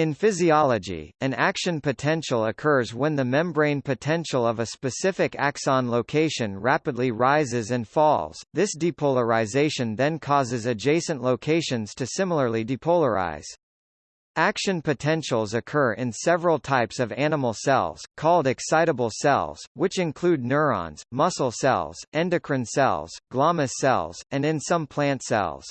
In physiology, an action potential occurs when the membrane potential of a specific axon location rapidly rises and falls. This depolarization then causes adjacent locations to similarly depolarize. Action potentials occur in several types of animal cells, called excitable cells, which include neurons, muscle cells, endocrine cells, glomus cells, and in some plant cells.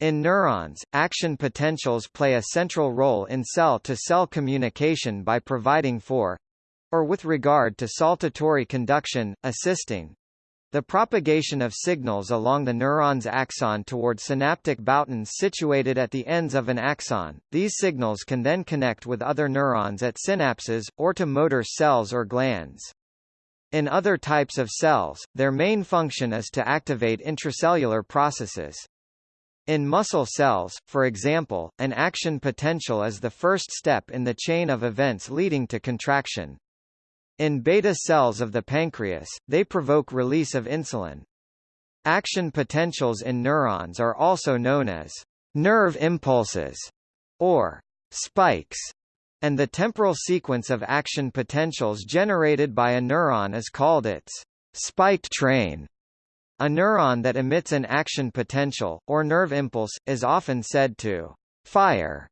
In neurons, action potentials play a central role in cell-to-cell -cell communication by providing for or with regard to saltatory conduction, assisting the propagation of signals along the neuron's axon toward synaptic boutons situated at the ends of an axon. These signals can then connect with other neurons at synapses, or to motor cells or glands. In other types of cells, their main function is to activate intracellular processes. In muscle cells, for example, an action potential is the first step in the chain of events leading to contraction. In beta cells of the pancreas, they provoke release of insulin. Action potentials in neurons are also known as nerve impulses or spikes, and the temporal sequence of action potentials generated by a neuron is called its spike train. A neuron that emits an action potential, or nerve impulse, is often said to fire.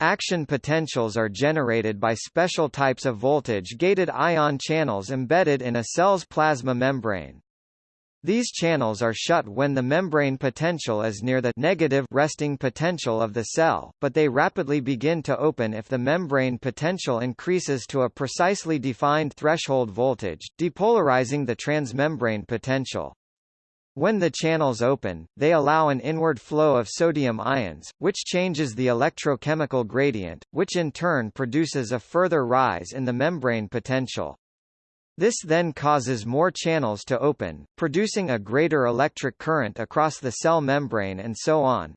Action potentials are generated by special types of voltage-gated ion channels embedded in a cell's plasma membrane. These channels are shut when the membrane potential is near the negative resting potential of the cell, but they rapidly begin to open if the membrane potential increases to a precisely defined threshold voltage, depolarizing the transmembrane potential. When the channels open, they allow an inward flow of sodium ions, which changes the electrochemical gradient, which in turn produces a further rise in the membrane potential. This then causes more channels to open, producing a greater electric current across the cell membrane and so on.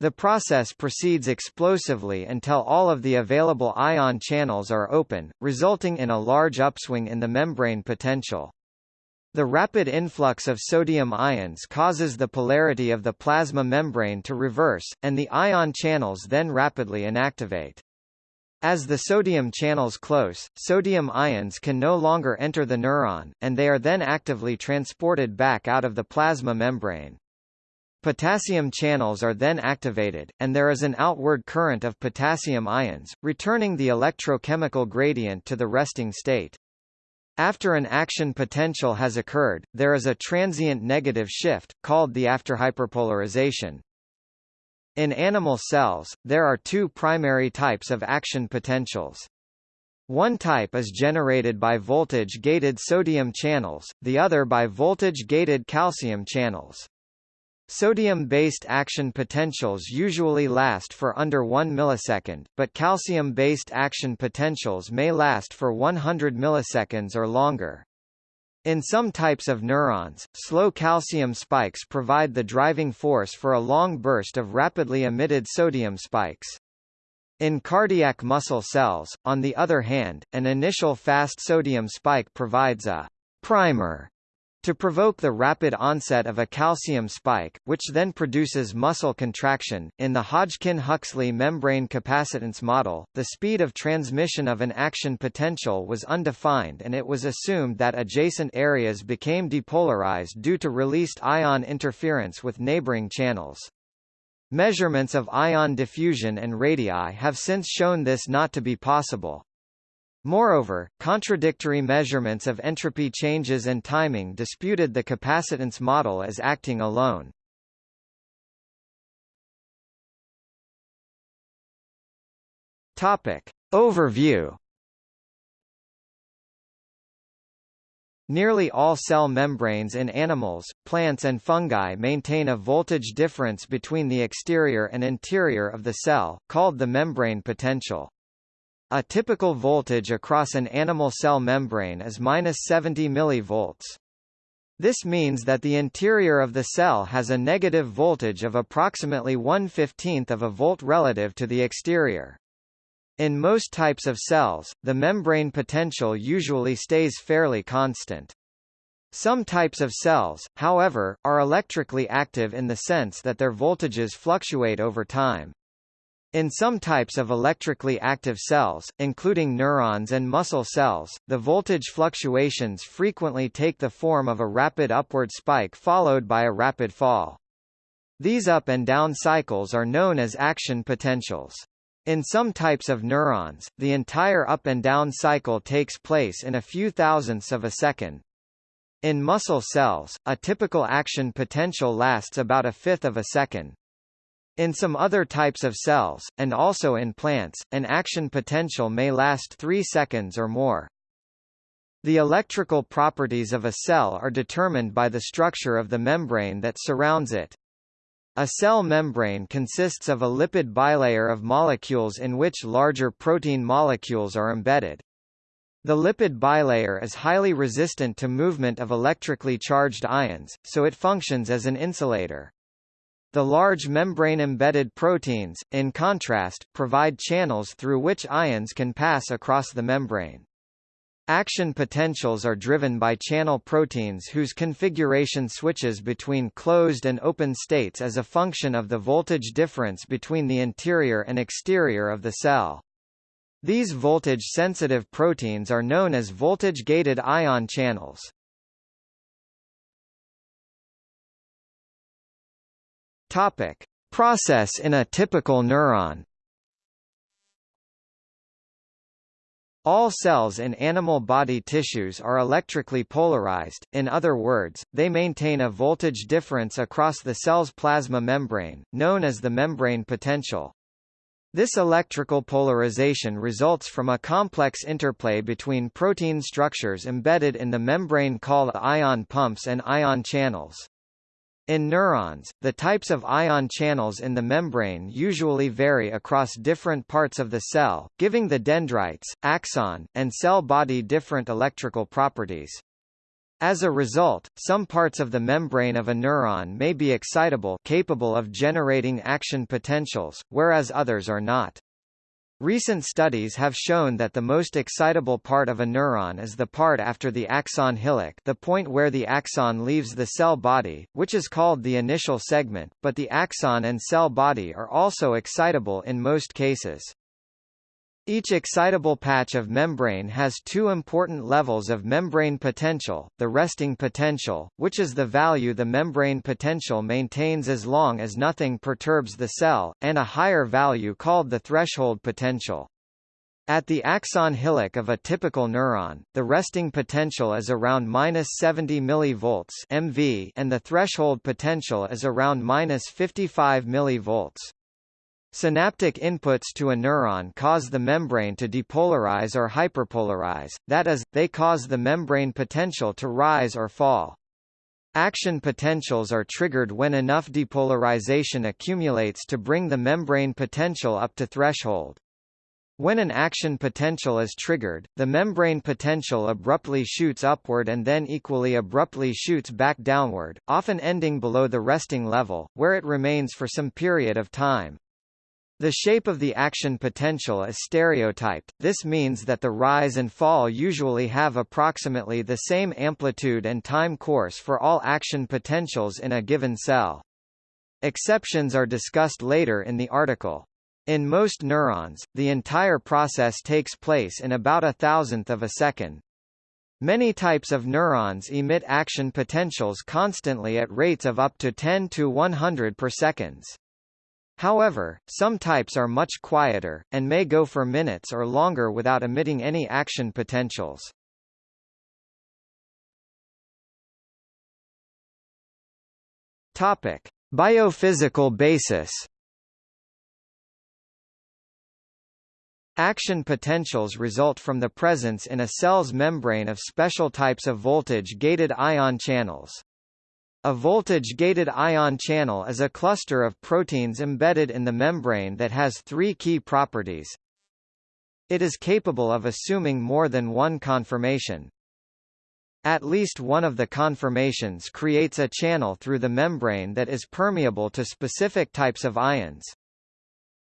The process proceeds explosively until all of the available ion channels are open, resulting in a large upswing in the membrane potential. The rapid influx of sodium ions causes the polarity of the plasma membrane to reverse, and the ion channels then rapidly inactivate. As the sodium channels close, sodium ions can no longer enter the neuron, and they are then actively transported back out of the plasma membrane. Potassium channels are then activated, and there is an outward current of potassium ions, returning the electrochemical gradient to the resting state. After an action potential has occurred, there is a transient negative shift, called the afterhyperpolarization. In animal cells, there are two primary types of action potentials. One type is generated by voltage-gated sodium channels, the other by voltage-gated calcium channels. Sodium-based action potentials usually last for under 1 millisecond, but calcium-based action potentials may last for 100 milliseconds or longer. In some types of neurons, slow calcium spikes provide the driving force for a long burst of rapidly emitted sodium spikes. In cardiac muscle cells, on the other hand, an initial fast sodium spike provides a primer to provoke the rapid onset of a calcium spike, which then produces muscle contraction. In the Hodgkin-Huxley membrane capacitance model, the speed of transmission of an action potential was undefined and it was assumed that adjacent areas became depolarized due to released ion interference with neighboring channels. Measurements of ion diffusion and radii have since shown this not to be possible. Moreover, contradictory measurements of entropy changes and timing disputed the capacitance model as acting alone. Topic. Overview Nearly all cell membranes in animals, plants and fungi maintain a voltage difference between the exterior and interior of the cell, called the membrane potential. A typical voltage across an animal cell membrane is minus 70 mV. This means that the interior of the cell has a negative voltage of approximately 1 15th of a volt relative to the exterior. In most types of cells, the membrane potential usually stays fairly constant. Some types of cells, however, are electrically active in the sense that their voltages fluctuate over time. In some types of electrically active cells, including neurons and muscle cells, the voltage fluctuations frequently take the form of a rapid upward spike followed by a rapid fall. These up and down cycles are known as action potentials. In some types of neurons, the entire up and down cycle takes place in a few thousandths of a second. In muscle cells, a typical action potential lasts about a fifth of a second. In some other types of cells, and also in plants, an action potential may last 3 seconds or more. The electrical properties of a cell are determined by the structure of the membrane that surrounds it. A cell membrane consists of a lipid bilayer of molecules in which larger protein molecules are embedded. The lipid bilayer is highly resistant to movement of electrically charged ions, so it functions as an insulator. The large membrane-embedded proteins, in contrast, provide channels through which ions can pass across the membrane. Action potentials are driven by channel proteins whose configuration switches between closed and open states as a function of the voltage difference between the interior and exterior of the cell. These voltage-sensitive proteins are known as voltage-gated ion channels. Topic: Process in a typical neuron. All cells in animal body tissues are electrically polarized, in other words, they maintain a voltage difference across the cell's plasma membrane, known as the membrane potential. This electrical polarization results from a complex interplay between protein structures embedded in the membrane called ion pumps and ion channels. In neurons, the types of ion channels in the membrane usually vary across different parts of the cell, giving the dendrites, axon, and cell body different electrical properties. As a result, some parts of the membrane of a neuron may be excitable capable of generating action potentials, whereas others are not. Recent studies have shown that the most excitable part of a neuron is the part after the axon hillock the point where the axon leaves the cell body, which is called the initial segment, but the axon and cell body are also excitable in most cases. Each excitable patch of membrane has two important levels of membrane potential, the resting potential, which is the value the membrane potential maintains as long as nothing perturbs the cell, and a higher value called the threshold potential. At the axon hillock of a typical neuron, the resting potential is around minus 70 mV (MV) and the threshold potential is around minus 55 mV. Synaptic inputs to a neuron cause the membrane to depolarize or hyperpolarize, that is, they cause the membrane potential to rise or fall. Action potentials are triggered when enough depolarization accumulates to bring the membrane potential up to threshold. When an action potential is triggered, the membrane potential abruptly shoots upward and then equally abruptly shoots back downward, often ending below the resting level, where it remains for some period of time. The shape of the action potential is stereotyped, this means that the rise and fall usually have approximately the same amplitude and time course for all action potentials in a given cell. Exceptions are discussed later in the article. In most neurons, the entire process takes place in about a thousandth of a second. Many types of neurons emit action potentials constantly at rates of up to 10 to 100 per seconds. However, some types are much quieter, and may go for minutes or longer without emitting any action potentials. Topic. Biophysical basis Action potentials result from the presence in a cell's membrane of special types of voltage-gated ion channels. A voltage-gated ion channel is a cluster of proteins embedded in the membrane that has three key properties. It is capable of assuming more than one conformation. At least one of the conformations creates a channel through the membrane that is permeable to specific types of ions.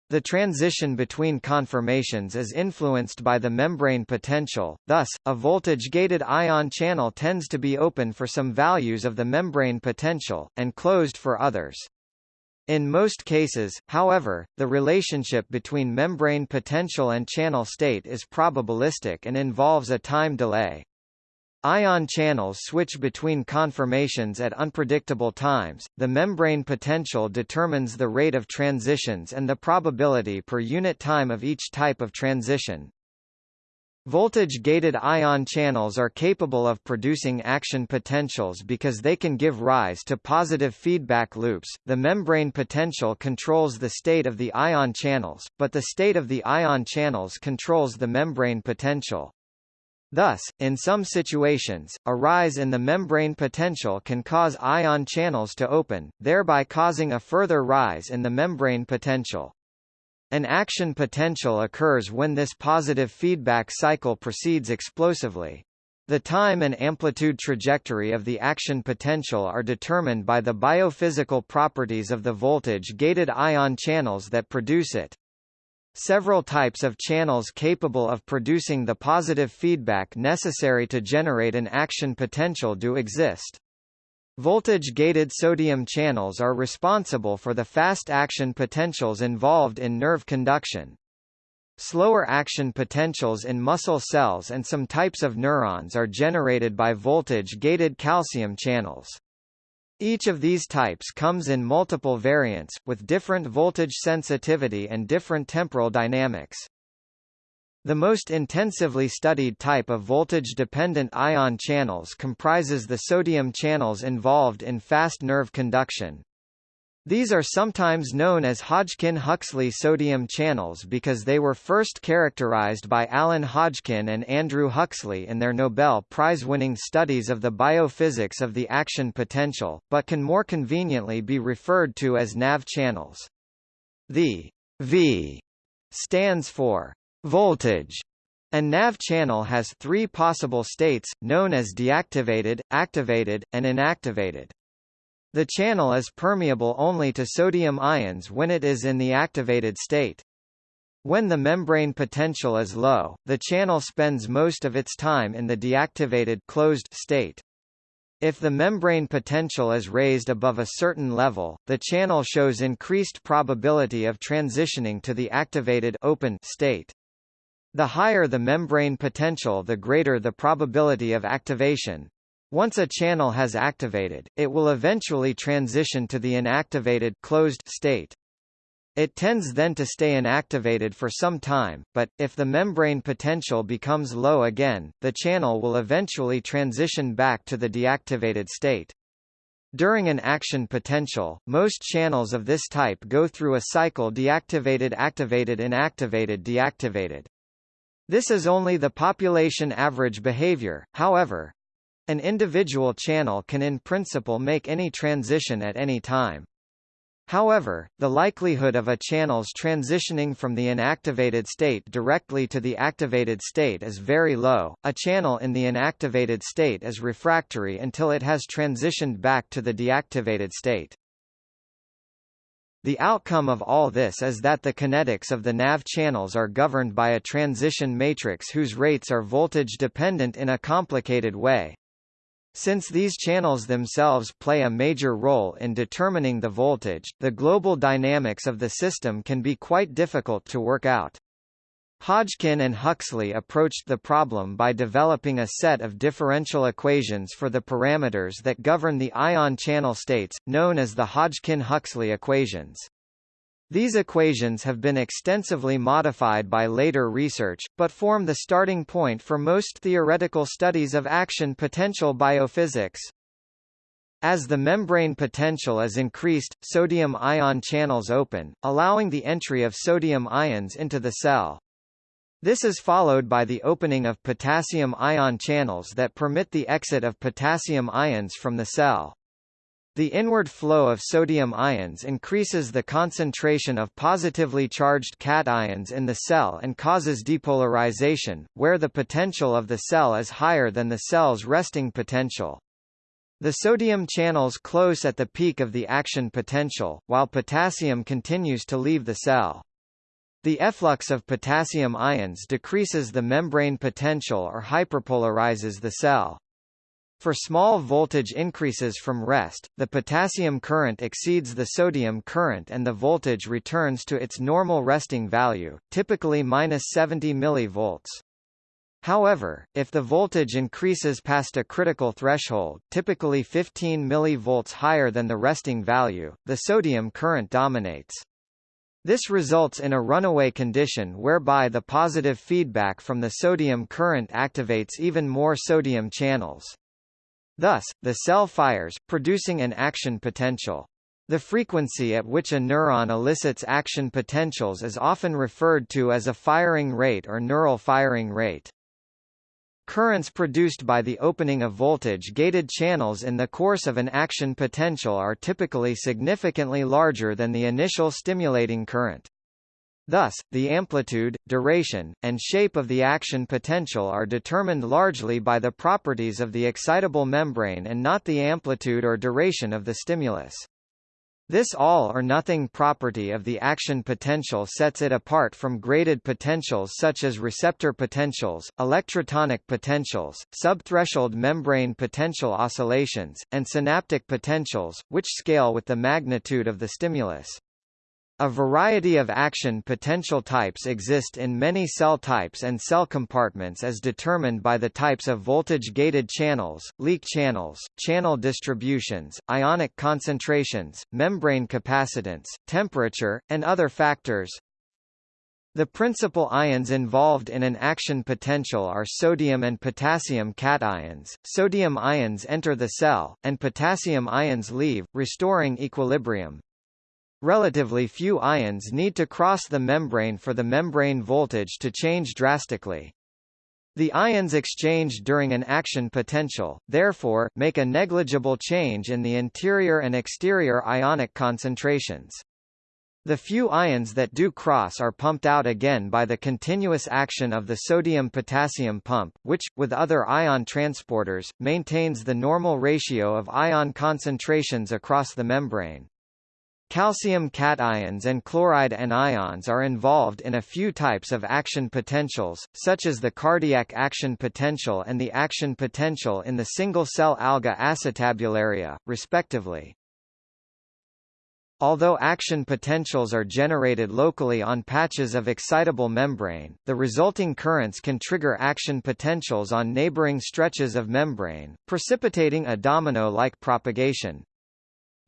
The transition between conformations is influenced by the membrane potential, thus, a voltage-gated ion channel tends to be open for some values of the membrane potential, and closed for others. In most cases, however, the relationship between membrane potential and channel state is probabilistic and involves a time delay. Ion channels switch between conformations at unpredictable times. The membrane potential determines the rate of transitions and the probability per unit time of each type of transition. Voltage-gated ion channels are capable of producing action potentials because they can give rise to positive feedback loops. The membrane potential controls the state of the ion channels, but the state of the ion channels controls the membrane potential. Thus, in some situations, a rise in the membrane potential can cause ion channels to open, thereby causing a further rise in the membrane potential. An action potential occurs when this positive feedback cycle proceeds explosively. The time and amplitude trajectory of the action potential are determined by the biophysical properties of the voltage-gated ion channels that produce it. Several types of channels capable of producing the positive feedback necessary to generate an action potential do exist. Voltage-gated sodium channels are responsible for the fast action potentials involved in nerve conduction. Slower action potentials in muscle cells and some types of neurons are generated by voltage-gated calcium channels. Each of these types comes in multiple variants, with different voltage sensitivity and different temporal dynamics. The most intensively studied type of voltage-dependent ion channels comprises the sodium channels involved in fast nerve conduction. These are sometimes known as Hodgkin-Huxley sodium channels because they were first characterized by Alan Hodgkin and Andrew Huxley in their Nobel Prize-winning studies of the biophysics of the action potential, but can more conveniently be referred to as NAV channels. The V stands for voltage, a NAV channel has three possible states, known as deactivated, activated, and inactivated. The channel is permeable only to sodium ions when it is in the activated state. When the membrane potential is low, the channel spends most of its time in the deactivated closed state. If the membrane potential is raised above a certain level, the channel shows increased probability of transitioning to the activated open state. The higher the membrane potential the greater the probability of activation. Once a channel has activated, it will eventually transition to the inactivated closed state. It tends then to stay inactivated for some time, but, if the membrane potential becomes low again, the channel will eventually transition back to the deactivated state. During an action potential, most channels of this type go through a cycle deactivated activated inactivated deactivated. This is only the population average behavior, however. An individual channel can in principle make any transition at any time. However, the likelihood of a channel's transitioning from the inactivated state directly to the activated state is very low. A channel in the inactivated state is refractory until it has transitioned back to the deactivated state. The outcome of all this is that the kinetics of the NAV channels are governed by a transition matrix whose rates are voltage-dependent in a complicated way. Since these channels themselves play a major role in determining the voltage, the global dynamics of the system can be quite difficult to work out. Hodgkin and Huxley approached the problem by developing a set of differential equations for the parameters that govern the ion channel states, known as the Hodgkin-Huxley equations. These equations have been extensively modified by later research, but form the starting point for most theoretical studies of action potential biophysics. As the membrane potential is increased, sodium ion channels open, allowing the entry of sodium ions into the cell. This is followed by the opening of potassium ion channels that permit the exit of potassium ions from the cell. The inward flow of sodium ions increases the concentration of positively charged cations in the cell and causes depolarization, where the potential of the cell is higher than the cell's resting potential. The sodium channels close at the peak of the action potential, while potassium continues to leave the cell. The efflux of potassium ions decreases the membrane potential or hyperpolarizes the cell. For small voltage increases from rest, the potassium current exceeds the sodium current and the voltage returns to its normal resting value, typically minus 70 mV. However, if the voltage increases past a critical threshold typically 15 mV higher than the resting value, the sodium current dominates. This results in a runaway condition whereby the positive feedback from the sodium current activates even more sodium channels. Thus, the cell fires, producing an action potential. The frequency at which a neuron elicits action potentials is often referred to as a firing rate or neural firing rate. Currents produced by the opening of voltage-gated channels in the course of an action potential are typically significantly larger than the initial stimulating current. Thus, the amplitude, duration, and shape of the action potential are determined largely by the properties of the excitable membrane and not the amplitude or duration of the stimulus. This all-or-nothing property of the action potential sets it apart from graded potentials such as receptor potentials, electrotonic potentials, subthreshold membrane potential oscillations, and synaptic potentials, which scale with the magnitude of the stimulus. A variety of action potential types exist in many cell types and cell compartments as determined by the types of voltage-gated channels, leak channels, channel distributions, ionic concentrations, membrane capacitance, temperature, and other factors. The principal ions involved in an action potential are sodium and potassium cations. Sodium ions enter the cell, and potassium ions leave, restoring equilibrium. Relatively few ions need to cross the membrane for the membrane voltage to change drastically. The ions exchanged during an action potential, therefore, make a negligible change in the interior and exterior ionic concentrations. The few ions that do cross are pumped out again by the continuous action of the sodium-potassium pump, which, with other ion transporters, maintains the normal ratio of ion concentrations across the membrane. Calcium cations and chloride anions are involved in a few types of action potentials, such as the cardiac action potential and the action potential in the single-cell alga acetabularia, respectively. Although action potentials are generated locally on patches of excitable membrane, the resulting currents can trigger action potentials on neighboring stretches of membrane, precipitating a domino-like propagation.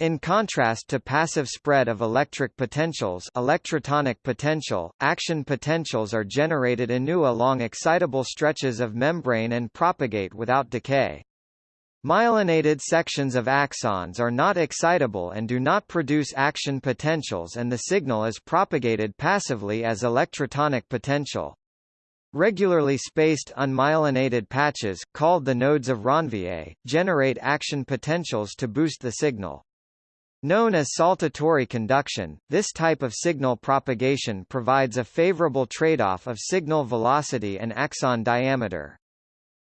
In contrast to passive spread of electric potentials electrotonic potential, action potentials are generated anew along excitable stretches of membrane and propagate without decay. Myelinated sections of axons are not excitable and do not produce action potentials and the signal is propagated passively as electrotonic potential. Regularly spaced unmyelinated patches, called the nodes of Ranvier, generate action potentials to boost the signal. Known as saltatory conduction, this type of signal propagation provides a favorable trade-off of signal velocity and axon diameter.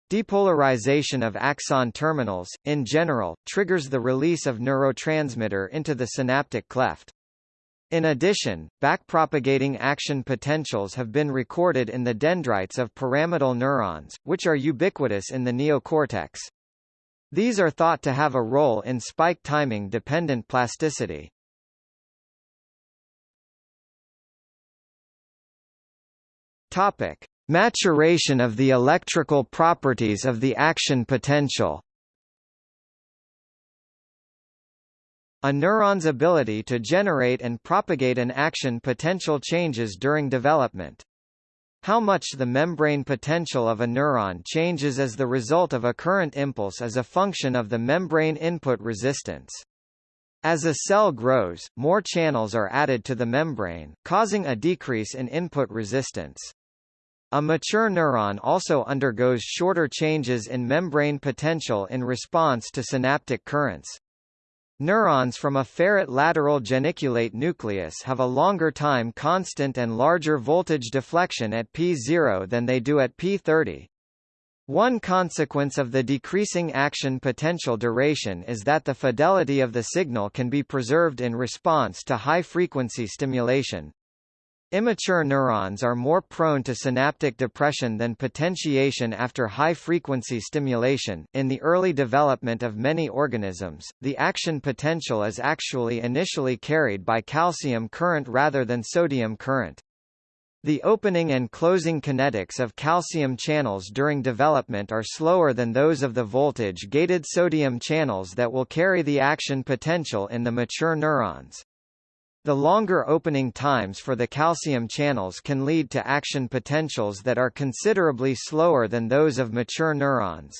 Depolarization of axon terminals, in general, triggers the release of neurotransmitter into the synaptic cleft. In addition, backpropagating action potentials have been recorded in the dendrites of pyramidal neurons, which are ubiquitous in the neocortex. These are thought to have a role in spike timing dependent plasticity. Topic: Maturation of the electrical properties of the action potential. A neuron's ability to generate and propagate an action potential changes during development. How much the membrane potential of a neuron changes as the result of a current impulse is a function of the membrane input resistance. As a cell grows, more channels are added to the membrane, causing a decrease in input resistance. A mature neuron also undergoes shorter changes in membrane potential in response to synaptic currents. Neurons from a ferret lateral geniculate nucleus have a longer time constant and larger voltage deflection at P0 than they do at P30. One consequence of the decreasing action potential duration is that the fidelity of the signal can be preserved in response to high-frequency stimulation. Immature neurons are more prone to synaptic depression than potentiation after high-frequency stimulation. In the early development of many organisms, the action potential is actually initially carried by calcium current rather than sodium current. The opening and closing kinetics of calcium channels during development are slower than those of the voltage-gated sodium channels that will carry the action potential in the mature neurons. The longer opening times for the calcium channels can lead to action potentials that are considerably slower than those of mature neurons.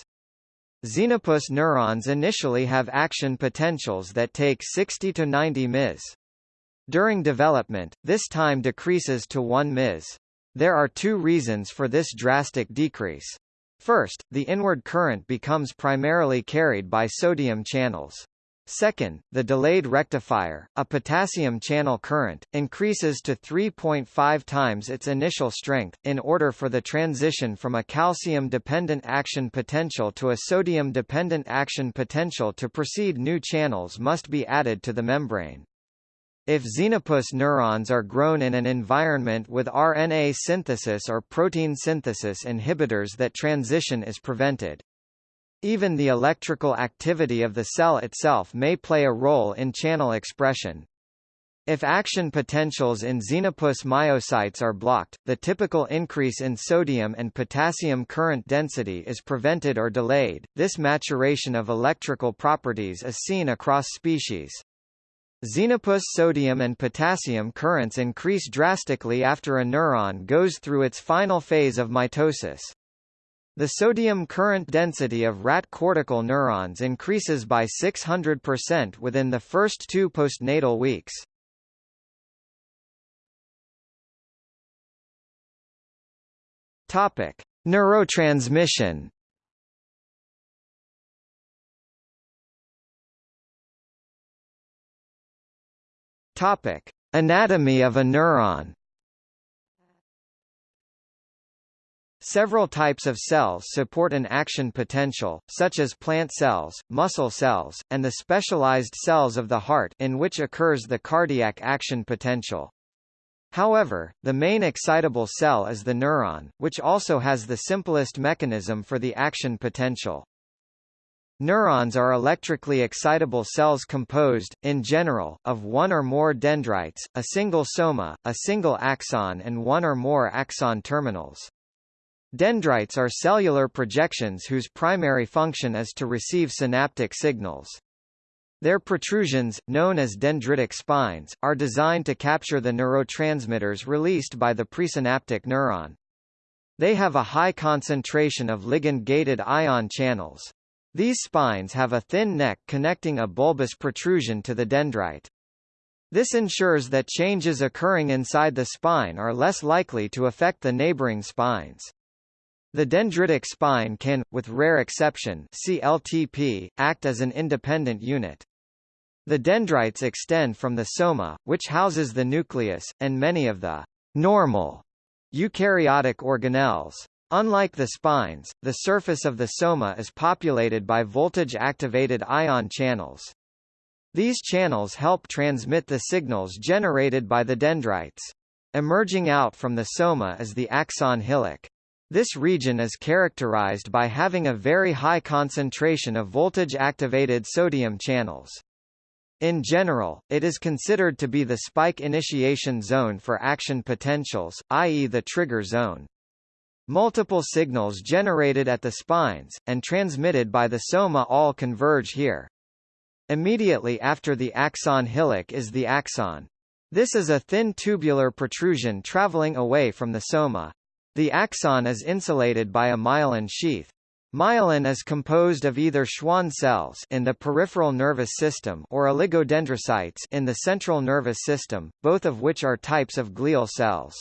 Xenopus neurons initially have action potentials that take 60 to 90 ms. During development, this time decreases to 1 ms. There are two reasons for this drastic decrease. First, the inward current becomes primarily carried by sodium channels. Second, the delayed rectifier, a potassium channel current, increases to 3.5 times its initial strength, in order for the transition from a calcium-dependent action potential to a sodium-dependent action potential to proceed new channels must be added to the membrane. If xenopus neurons are grown in an environment with RNA synthesis or protein synthesis inhibitors that transition is prevented. Even the electrical activity of the cell itself may play a role in channel expression. If action potentials in xenopus myocytes are blocked, the typical increase in sodium and potassium current density is prevented or delayed. This maturation of electrical properties is seen across species. Xenopus sodium and potassium currents increase drastically after a neuron goes through its final phase of mitosis. The sodium current density of rat cortical neurons increases by 600% within the first two postnatal weeks. Topic: Neurotransmission. Topic: Anatomy of a neuron. Several types of cells support an action potential, such as plant cells, muscle cells, and the specialized cells of the heart in which occurs the cardiac action potential. However, the main excitable cell is the neuron, which also has the simplest mechanism for the action potential. Neurons are electrically excitable cells composed, in general, of one or more dendrites, a single soma, a single axon and one or more axon terminals. Dendrites are cellular projections whose primary function is to receive synaptic signals. Their protrusions, known as dendritic spines, are designed to capture the neurotransmitters released by the presynaptic neuron. They have a high concentration of ligand-gated ion channels. These spines have a thin neck connecting a bulbous protrusion to the dendrite. This ensures that changes occurring inside the spine are less likely to affect the neighboring spines. The dendritic spine can, with rare exception CLTP, act as an independent unit. The dendrites extend from the soma, which houses the nucleus, and many of the normal eukaryotic organelles. Unlike the spines, the surface of the soma is populated by voltage-activated ion channels. These channels help transmit the signals generated by the dendrites. Emerging out from the soma is the axon hillock. This region is characterized by having a very high concentration of voltage-activated sodium channels. In general, it is considered to be the spike initiation zone for action potentials, i.e. the trigger zone. Multiple signals generated at the spines, and transmitted by the soma all converge here. Immediately after the axon hillock is the axon. This is a thin tubular protrusion traveling away from the soma. The axon is insulated by a myelin sheath. Myelin is composed of either Schwann cells in the peripheral nervous system or oligodendrocytes in the central nervous system, both of which are types of glial cells.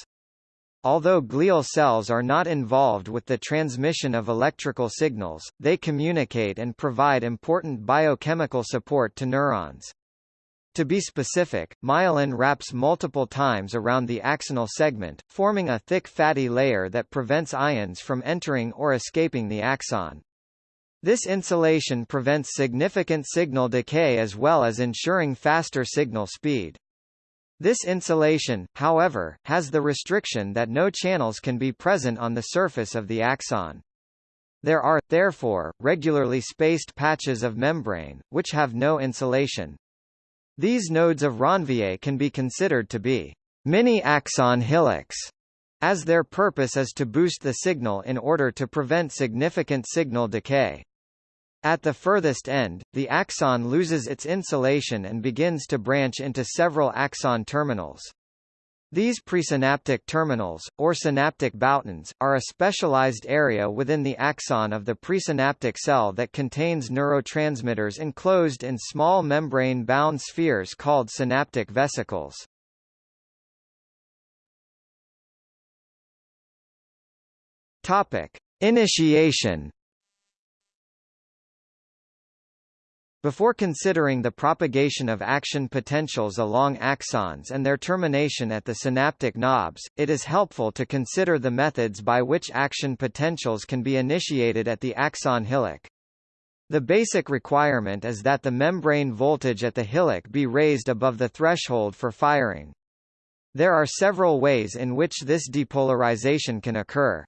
Although glial cells are not involved with the transmission of electrical signals, they communicate and provide important biochemical support to neurons. To be specific, myelin wraps multiple times around the axonal segment, forming a thick fatty layer that prevents ions from entering or escaping the axon. This insulation prevents significant signal decay as well as ensuring faster signal speed. This insulation, however, has the restriction that no channels can be present on the surface of the axon. There are, therefore, regularly spaced patches of membrane, which have no insulation. These nodes of Ranvier can be considered to be mini-axon hillocks, as their purpose is to boost the signal in order to prevent significant signal decay. At the furthest end, the axon loses its insulation and begins to branch into several axon terminals. These presynaptic terminals, or synaptic boutons, are a specialized area within the axon of the presynaptic cell that contains neurotransmitters enclosed in small membrane-bound spheres called synaptic vesicles. Topic: Initiation Before considering the propagation of action potentials along axons and their termination at the synaptic knobs, it is helpful to consider the methods by which action potentials can be initiated at the axon hillock. The basic requirement is that the membrane voltage at the hillock be raised above the threshold for firing. There are several ways in which this depolarization can occur.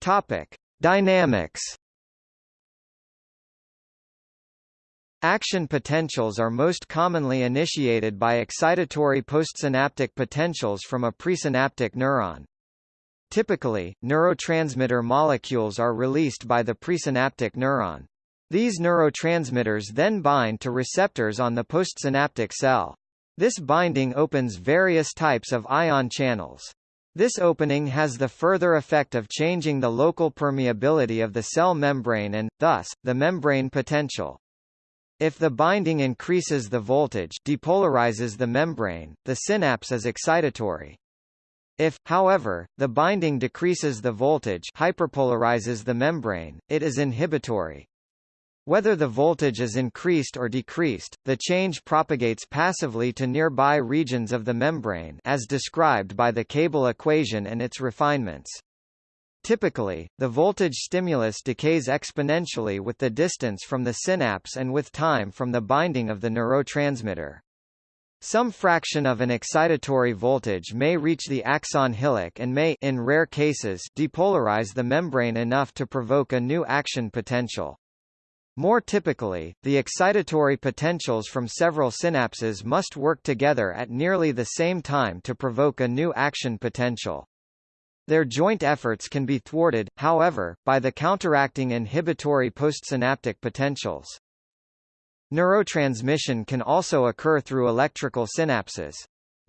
Topic: Dynamics Action potentials are most commonly initiated by excitatory postsynaptic potentials from a presynaptic neuron. Typically, neurotransmitter molecules are released by the presynaptic neuron. These neurotransmitters then bind to receptors on the postsynaptic cell. This binding opens various types of ion channels. This opening has the further effect of changing the local permeability of the cell membrane and, thus, the membrane potential. If the binding increases the voltage depolarizes the membrane, the synapse is excitatory. If, however, the binding decreases the voltage hyperpolarizes the membrane, it is inhibitory. Whether the voltage is increased or decreased, the change propagates passively to nearby regions of the membrane as described by the cable equation and its refinements. Typically, the voltage stimulus decays exponentially with the distance from the synapse and with time from the binding of the neurotransmitter. Some fraction of an excitatory voltage may reach the axon hillock and may in rare cases depolarize the membrane enough to provoke a new action potential. More typically, the excitatory potentials from several synapses must work together at nearly the same time to provoke a new action potential. Their joint efforts can be thwarted, however, by the counteracting inhibitory postsynaptic potentials. Neurotransmission can also occur through electrical synapses.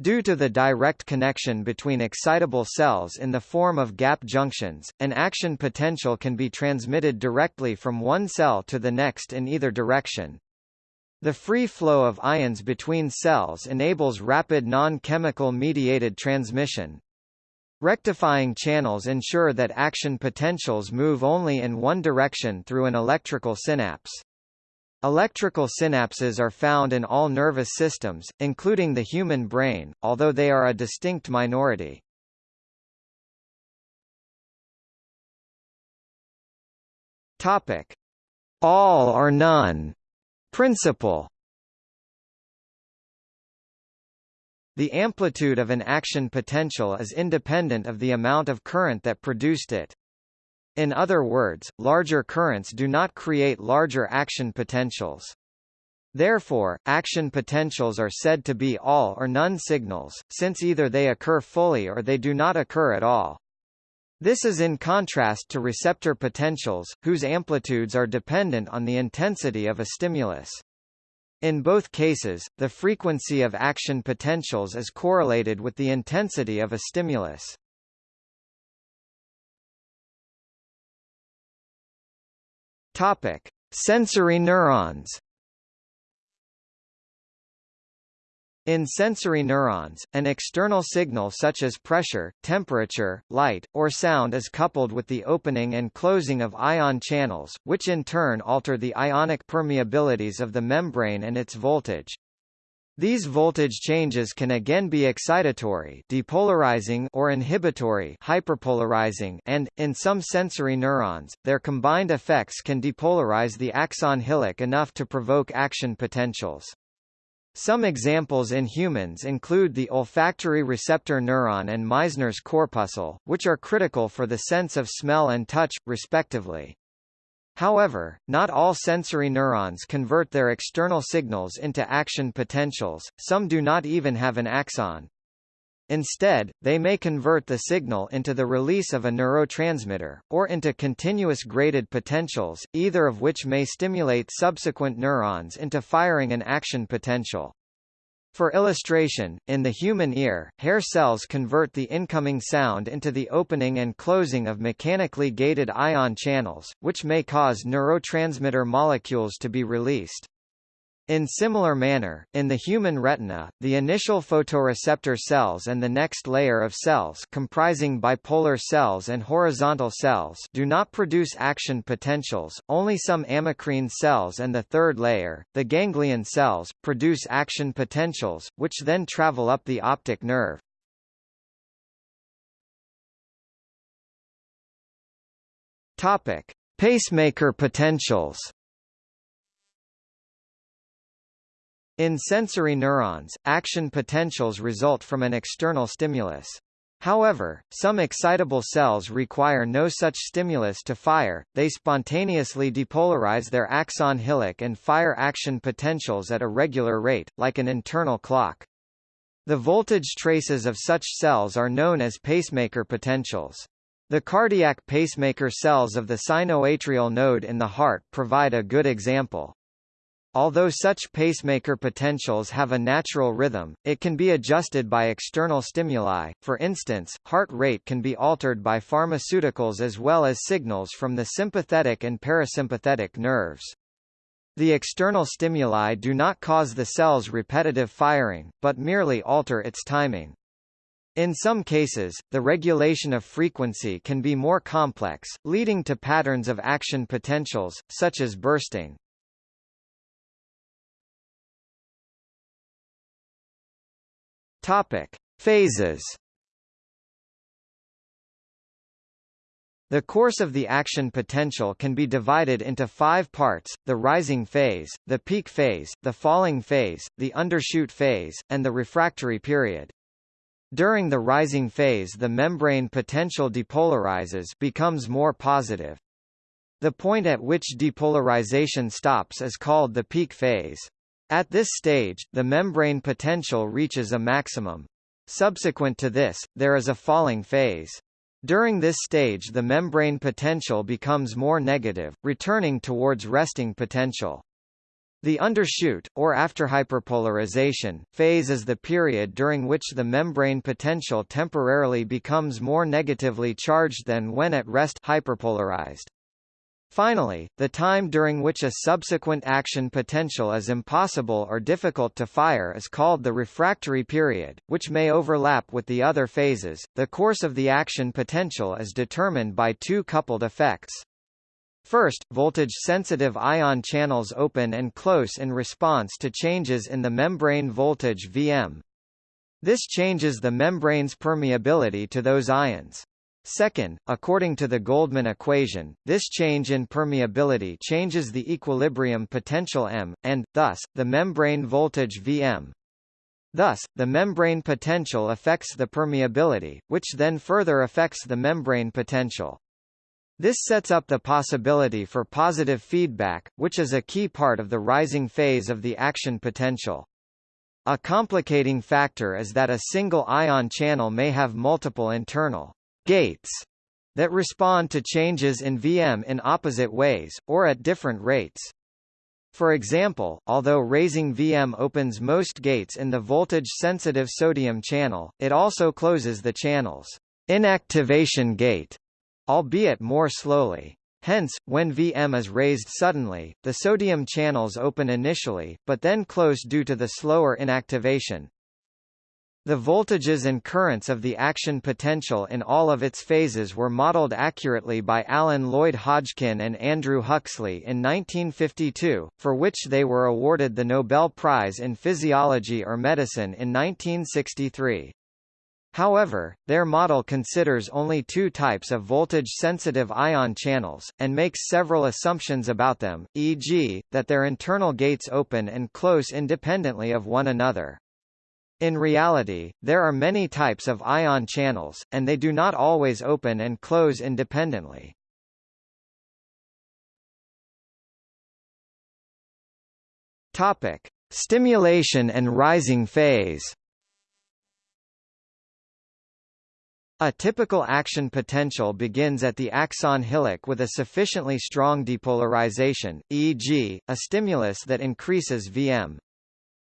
Due to the direct connection between excitable cells in the form of gap junctions, an action potential can be transmitted directly from one cell to the next in either direction. The free flow of ions between cells enables rapid non-chemical mediated transmission. Rectifying channels ensure that action potentials move only in one direction through an electrical synapse. Electrical synapses are found in all nervous systems, including the human brain, although they are a distinct minority. Topic: All or none principle. The amplitude of an action potential is independent of the amount of current that produced it. In other words, larger currents do not create larger action potentials. Therefore, action potentials are said to be all or none signals, since either they occur fully or they do not occur at all. This is in contrast to receptor potentials, whose amplitudes are dependent on the intensity of a stimulus. In both cases, the frequency of action potentials is correlated with the intensity of a stimulus. Topic: Sensory neurons. In sensory neurons, an external signal such as pressure, temperature, light, or sound is coupled with the opening and closing of ion channels, which in turn alter the ionic permeabilities of the membrane and its voltage. These voltage changes can again be excitatory depolarizing or inhibitory hyperpolarizing and, in some sensory neurons, their combined effects can depolarize the axon hillock enough to provoke action potentials. Some examples in humans include the olfactory receptor neuron and Meissner's corpuscle, which are critical for the sense of smell and touch, respectively. However, not all sensory neurons convert their external signals into action potentials, some do not even have an axon. Instead, they may convert the signal into the release of a neurotransmitter, or into continuous graded potentials, either of which may stimulate subsequent neurons into firing an action potential. For illustration, in the human ear, hair cells convert the incoming sound into the opening and closing of mechanically gated ion channels, which may cause neurotransmitter molecules to be released. In similar manner, in the human retina, the initial photoreceptor cells and the next layer of cells comprising bipolar cells and horizontal cells do not produce action potentials, only some amacrine cells and the third layer, the ganglion cells, produce action potentials, which then travel up the optic nerve. Pacemaker potentials In sensory neurons, action potentials result from an external stimulus. However, some excitable cells require no such stimulus to fire, they spontaneously depolarize their axon hillock and fire action potentials at a regular rate, like an internal clock. The voltage traces of such cells are known as pacemaker potentials. The cardiac pacemaker cells of the sinoatrial node in the heart provide a good example. Although such pacemaker potentials have a natural rhythm, it can be adjusted by external stimuli, for instance, heart rate can be altered by pharmaceuticals as well as signals from the sympathetic and parasympathetic nerves. The external stimuli do not cause the cell's repetitive firing, but merely alter its timing. In some cases, the regulation of frequency can be more complex, leading to patterns of action potentials, such as bursting. Topic: Phases. The course of the action potential can be divided into five parts, the rising phase, the peak phase, the falling phase, the undershoot phase, and the refractory period. During the rising phase the membrane potential depolarizes becomes more positive. The point at which depolarization stops is called the peak phase. At this stage, the membrane potential reaches a maximum. Subsequent to this, there is a falling phase. During this stage the membrane potential becomes more negative, returning towards resting potential. The undershoot, or after hyperpolarization, phase is the period during which the membrane potential temporarily becomes more negatively charged than when at rest hyperpolarized. Finally, the time during which a subsequent action potential is impossible or difficult to fire is called the refractory period, which may overlap with the other phases. The course of the action potential is determined by two coupled effects. First, voltage-sensitive ion channels open and close in response to changes in the membrane voltage Vm. This changes the membrane's permeability to those ions. Second, according to the Goldman equation, this change in permeability changes the equilibrium potential M, and, thus, the membrane voltage Vm. Thus, the membrane potential affects the permeability, which then further affects the membrane potential. This sets up the possibility for positive feedback, which is a key part of the rising phase of the action potential. A complicating factor is that a single ion channel may have multiple internal gates that respond to changes in Vm in opposite ways, or at different rates. For example, although raising Vm opens most gates in the voltage-sensitive sodium channel, it also closes the channel's inactivation gate, albeit more slowly. Hence, when Vm is raised suddenly, the sodium channels open initially, but then close due to the slower inactivation. The voltages and currents of the action potential in all of its phases were modeled accurately by Alan Lloyd Hodgkin and Andrew Huxley in 1952, for which they were awarded the Nobel Prize in Physiology or Medicine in 1963. However, their model considers only two types of voltage-sensitive ion channels, and makes several assumptions about them, e.g., that their internal gates open and close independently of one another. In reality, there are many types of ion channels, and they do not always open and close independently. Topic: Stimulation and rising phase. A typical action potential begins at the axon hillock with a sufficiently strong depolarization, e.g., a stimulus that increases Vm.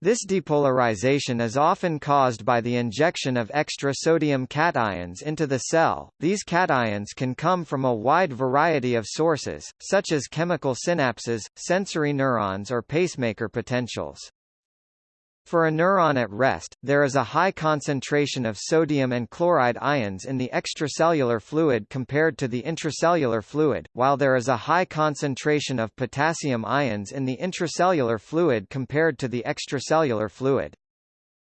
This depolarization is often caused by the injection of extra sodium cations into the cell. These cations can come from a wide variety of sources, such as chemical synapses, sensory neurons or pacemaker potentials. For a neuron at rest, there is a high concentration of sodium and chloride ions in the extracellular fluid compared to the intracellular fluid, while there is a high concentration of potassium ions in the intracellular fluid compared to the extracellular fluid.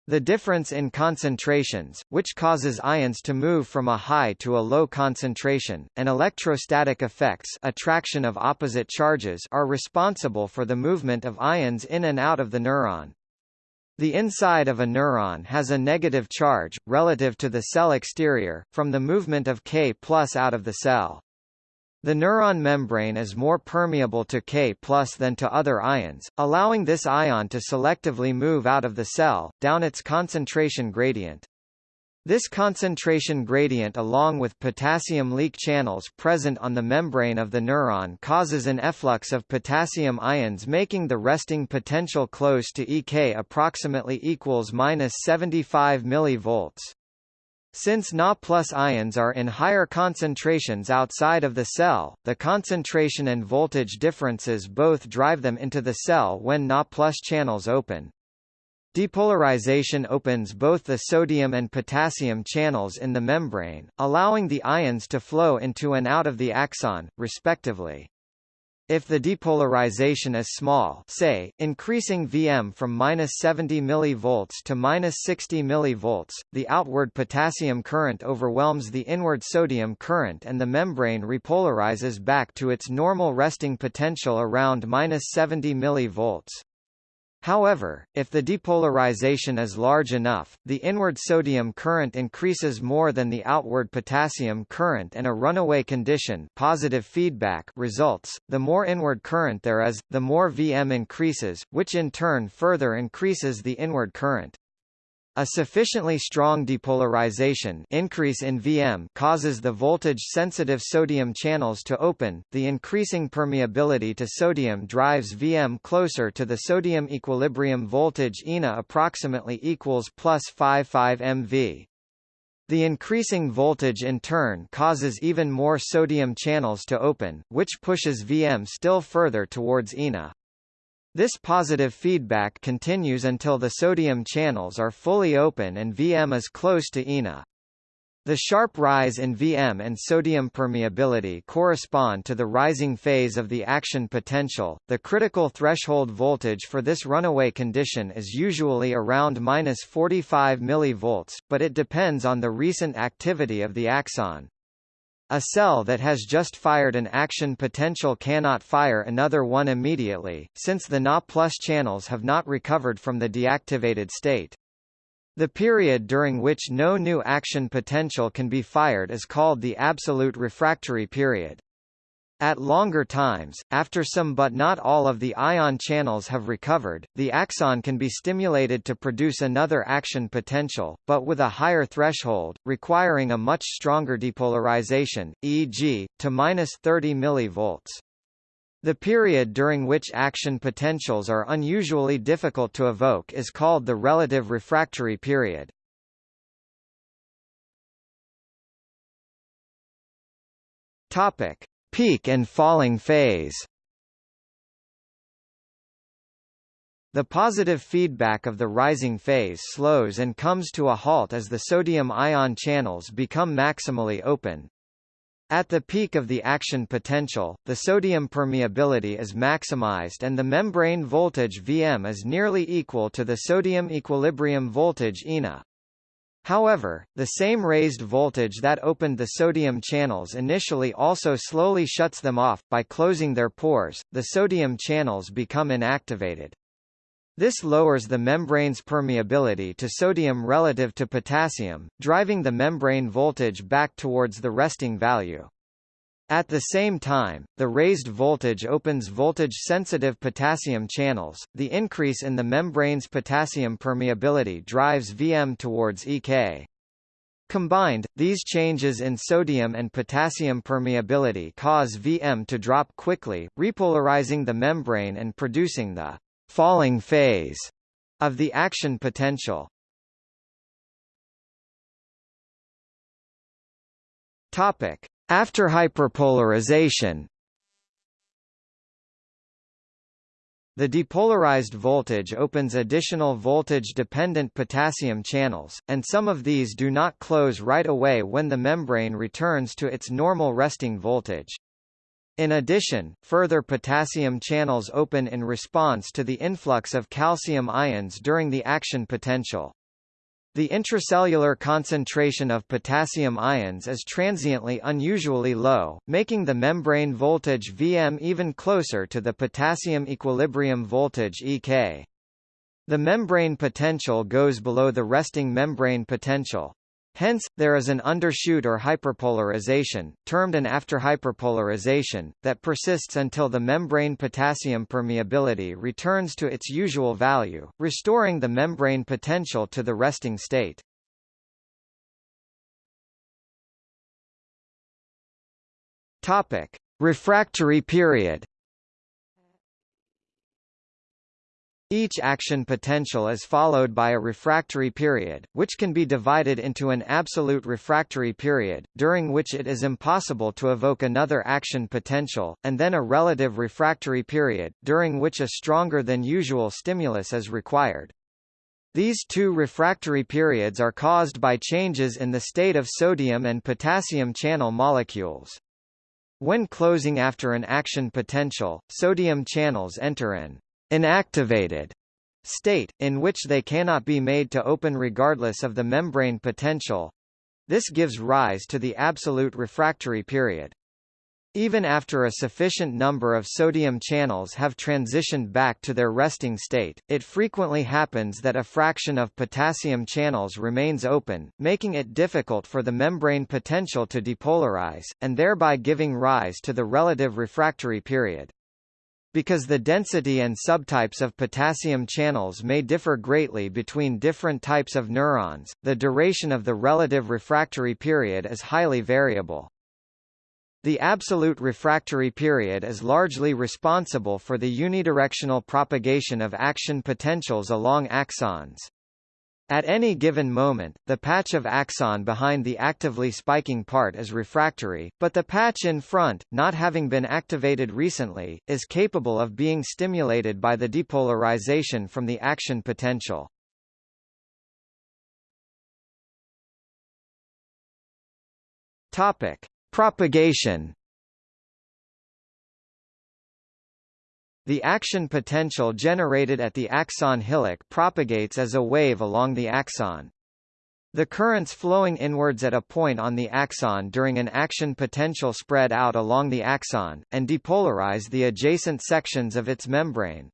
The difference in concentrations, which causes ions to move from a high to a low concentration, and electrostatic effects attraction of opposite charges are responsible for the movement of ions in and out of the neuron. The inside of a neuron has a negative charge, relative to the cell exterior, from the movement of K plus out of the cell. The neuron membrane is more permeable to K plus than to other ions, allowing this ion to selectively move out of the cell, down its concentration gradient. This concentration gradient along with potassium leak channels present on the membrane of the neuron causes an efflux of potassium ions making the resting potential close to EK approximately equals minus 75 mV. Since Na plus ions are in higher concentrations outside of the cell, the concentration and voltage differences both drive them into the cell when Na plus channels open. Depolarization opens both the sodium and potassium channels in the membrane, allowing the ions to flow into and out of the axon, respectively. If the depolarization is small say, increasing Vm from -70 mV to -60 mV, the outward potassium current overwhelms the inward sodium current and the membrane repolarizes back to its normal resting potential around -70 mV. However, if the depolarization is large enough, the inward sodium current increases more than the outward potassium current and a runaway condition positive feedback results. The more inward current there is, the more Vm increases, which in turn further increases the inward current. A sufficiently strong depolarization increase in Vm causes the voltage-sensitive sodium channels to open. The increasing permeability to sodium drives Vm closer to the sodium equilibrium voltage ENA approximately equals plus 55 MV. The increasing voltage in turn causes even more sodium channels to open, which pushes Vm still further towards ENA. This positive feedback continues until the sodium channels are fully open and Vm is close to ENA. The sharp rise in Vm and sodium permeability correspond to the rising phase of the action potential. The critical threshold voltage for this runaway condition is usually around minus 45 mV, but it depends on the recent activity of the axon. A cell that has just fired an action potential cannot fire another one immediately, since the Na plus channels have not recovered from the deactivated state. The period during which no new action potential can be fired is called the absolute refractory period. At longer times, after some but not all of the ion channels have recovered, the axon can be stimulated to produce another action potential, but with a higher threshold, requiring a much stronger depolarization, e.g., to minus 30 mV. The period during which action potentials are unusually difficult to evoke is called the relative refractory period. Topic: Peak and falling phase The positive feedback of the rising phase slows and comes to a halt as the sodium ion channels become maximally open. At the peak of the action potential, the sodium permeability is maximized and the membrane voltage Vm is nearly equal to the sodium equilibrium voltage ENA. However, the same raised voltage that opened the sodium channels initially also slowly shuts them off. By closing their pores, the sodium channels become inactivated. This lowers the membrane's permeability to sodium relative to potassium, driving the membrane voltage back towards the resting value. At the same time, the raised voltage opens voltage-sensitive potassium channels. The increase in the membrane's potassium permeability drives Vm towards EK. Combined, these changes in sodium and potassium permeability cause Vm to drop quickly, repolarizing the membrane and producing the falling phase of the action potential. Topic: after hyperpolarization The depolarized voltage opens additional voltage-dependent potassium channels, and some of these do not close right away when the membrane returns to its normal resting voltage. In addition, further potassium channels open in response to the influx of calcium ions during the action potential. The intracellular concentration of potassium ions is transiently unusually low, making the membrane voltage Vm even closer to the potassium equilibrium voltage Ek. The membrane potential goes below the resting membrane potential. Hence, there is an undershoot or hyperpolarization, termed an afterhyperpolarization, that persists until the membrane potassium permeability returns to its usual value, restoring the membrane potential to the resting state. Topic: Refractory period. Each action potential is followed by a refractory period, which can be divided into an absolute refractory period, during which it is impossible to evoke another action potential, and then a relative refractory period, during which a stronger than usual stimulus is required. These two refractory periods are caused by changes in the state of sodium and potassium channel molecules. When closing after an action potential, sodium channels enter an inactivated state, in which they cannot be made to open regardless of the membrane potential. This gives rise to the absolute refractory period. Even after a sufficient number of sodium channels have transitioned back to their resting state, it frequently happens that a fraction of potassium channels remains open, making it difficult for the membrane potential to depolarize, and thereby giving rise to the relative refractory period. Because the density and subtypes of potassium channels may differ greatly between different types of neurons, the duration of the relative refractory period is highly variable. The absolute refractory period is largely responsible for the unidirectional propagation of action potentials along axons. At any given moment, the patch of axon behind the actively spiking part is refractory, but the patch in front, not having been activated recently, is capable of being stimulated by the depolarization from the action potential. Topic: Propagation The action potential generated at the axon hillock propagates as a wave along the axon. The currents flowing inwards at a point on the axon during an action potential spread out along the axon, and depolarize the adjacent sections of its membrane.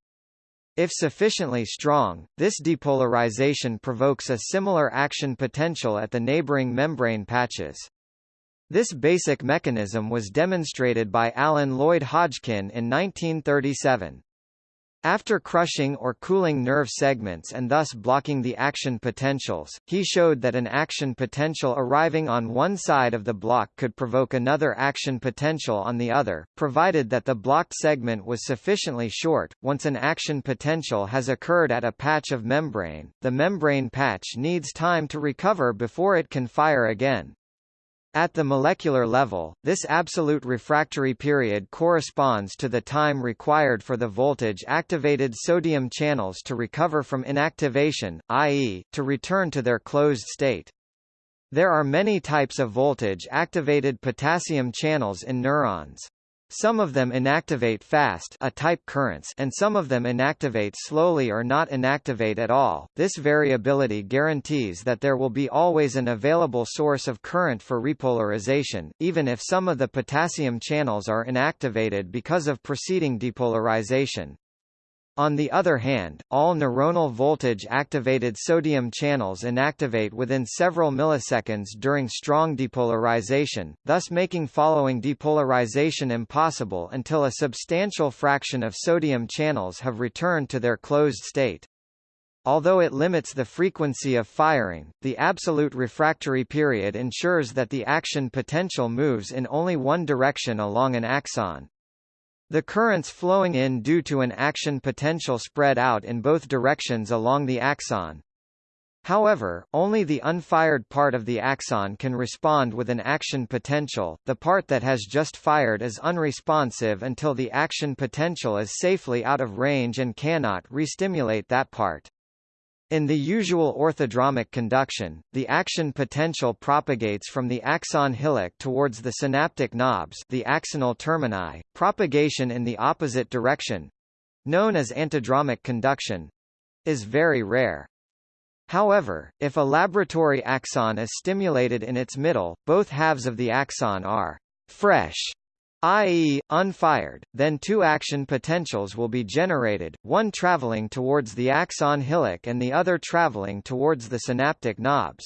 If sufficiently strong, this depolarization provokes a similar action potential at the neighboring membrane patches. This basic mechanism was demonstrated by Alan Lloyd Hodgkin in 1937. After crushing or cooling nerve segments and thus blocking the action potentials, he showed that an action potential arriving on one side of the block could provoke another action potential on the other, provided that the blocked segment was sufficiently short. Once an action potential has occurred at a patch of membrane, the membrane patch needs time to recover before it can fire again. At the molecular level, this absolute refractory period corresponds to the time required for the voltage-activated sodium channels to recover from inactivation, i.e., to return to their closed state. There are many types of voltage-activated potassium channels in neurons. Some of them inactivate fast a type currents and some of them inactivate slowly or not inactivate at all. This variability guarantees that there will be always an available source of current for repolarization, even if some of the potassium channels are inactivated because of preceding depolarization. On the other hand, all neuronal voltage-activated sodium channels inactivate within several milliseconds during strong depolarization, thus making following depolarization impossible until a substantial fraction of sodium channels have returned to their closed state. Although it limits the frequency of firing, the absolute refractory period ensures that the action potential moves in only one direction along an axon. The currents flowing in due to an action potential spread out in both directions along the axon. However, only the unfired part of the axon can respond with an action potential, the part that has just fired is unresponsive until the action potential is safely out of range and cannot re-stimulate that part. In the usual orthodromic conduction, the action potential propagates from the axon hillock towards the synaptic knobs the axonal termini. Propagation in the opposite direction—known as antidromic conduction—is very rare. However, if a laboratory axon is stimulated in its middle, both halves of the axon are fresh i.e., unfired, then two action potentials will be generated, one traveling towards the axon hillock and the other traveling towards the synaptic knobs.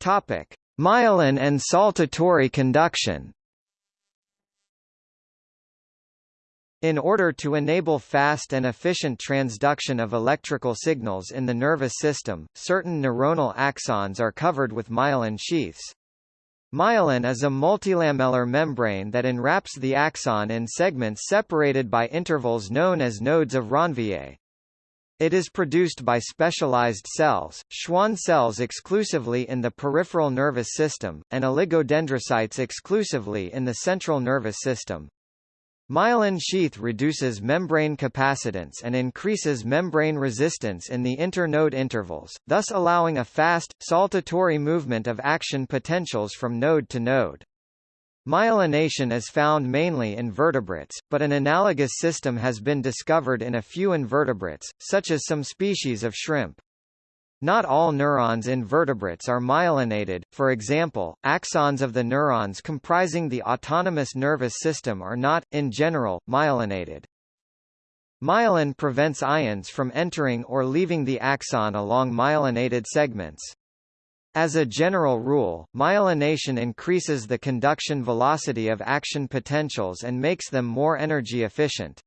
Topic: Myelin and saltatory conduction. In order to enable fast and efficient transduction of electrical signals in the nervous system, certain neuronal axons are covered with myelin sheaths. Myelin is a multilamellar membrane that enwraps the axon in segments separated by intervals known as nodes of Ranvier. It is produced by specialized cells, Schwann cells exclusively in the peripheral nervous system, and oligodendrocytes exclusively in the central nervous system. Myelin sheath reduces membrane capacitance and increases membrane resistance in the internode intervals, thus allowing a fast, saltatory movement of action potentials from node to node. Myelination is found mainly in vertebrates, but an analogous system has been discovered in a few invertebrates, such as some species of shrimp. Not all neurons in vertebrates are myelinated, for example, axons of the neurons comprising the autonomous nervous system are not, in general, myelinated. Myelin prevents ions from entering or leaving the axon along myelinated segments. As a general rule, myelination increases the conduction velocity of action potentials and makes them more energy efficient.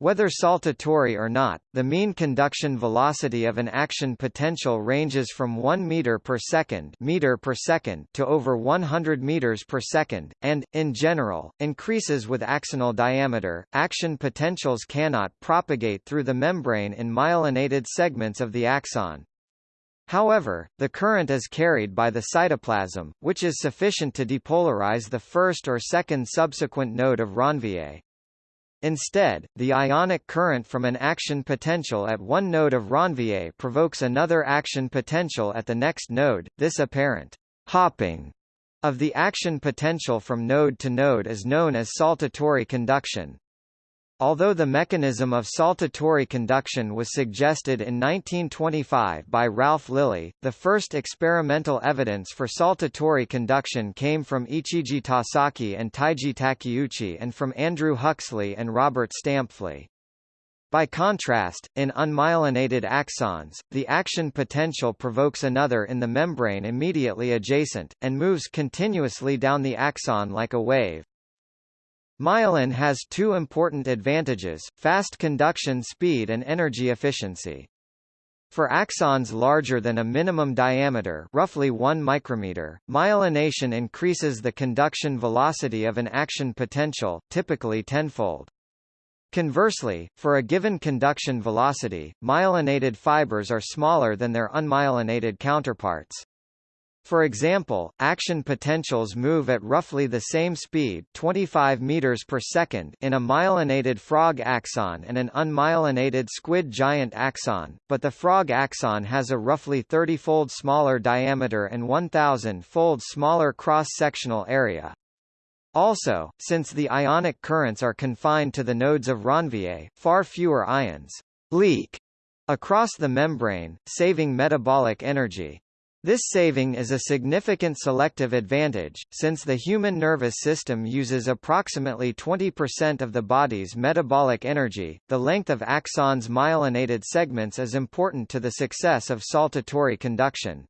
Whether saltatory or not, the mean conduction velocity of an action potential ranges from 1 meter per second, meter per second to over 100 meters per second, and, in general, increases with axonal diameter. Action potentials cannot propagate through the membrane in myelinated segments of the axon. However, the current is carried by the cytoplasm, which is sufficient to depolarize the first or second subsequent node of Ranvier. Instead, the ionic current from an action potential at one node of Ranvier provokes another action potential at the next node. This apparent hopping of the action potential from node to node is known as saltatory conduction. Although the mechanism of saltatory conduction was suggested in 1925 by Ralph Lillie, the first experimental evidence for saltatory conduction came from Ichiji Tasaki and Taiji Takeuchi and from Andrew Huxley and Robert Stampfli. By contrast, in unmyelinated axons, the action potential provokes another in the membrane immediately adjacent, and moves continuously down the axon like a wave. Myelin has two important advantages, fast conduction speed and energy efficiency. For axons larger than a minimum diameter roughly 1 micrometer, myelination increases the conduction velocity of an action potential, typically tenfold. Conversely, for a given conduction velocity, myelinated fibers are smaller than their unmyelinated counterparts. For example, action potentials move at roughly the same speed 25 meters per second in a myelinated frog axon and an unmyelinated squid giant axon, but the frog axon has a roughly 30-fold smaller diameter and 1,000-fold smaller cross-sectional area. Also, since the ionic currents are confined to the nodes of Ranvier, far fewer ions leak across the membrane, saving metabolic energy. This saving is a significant selective advantage, since the human nervous system uses approximately 20% of the body's metabolic energy. The length of axons myelinated segments is important to the success of saltatory conduction.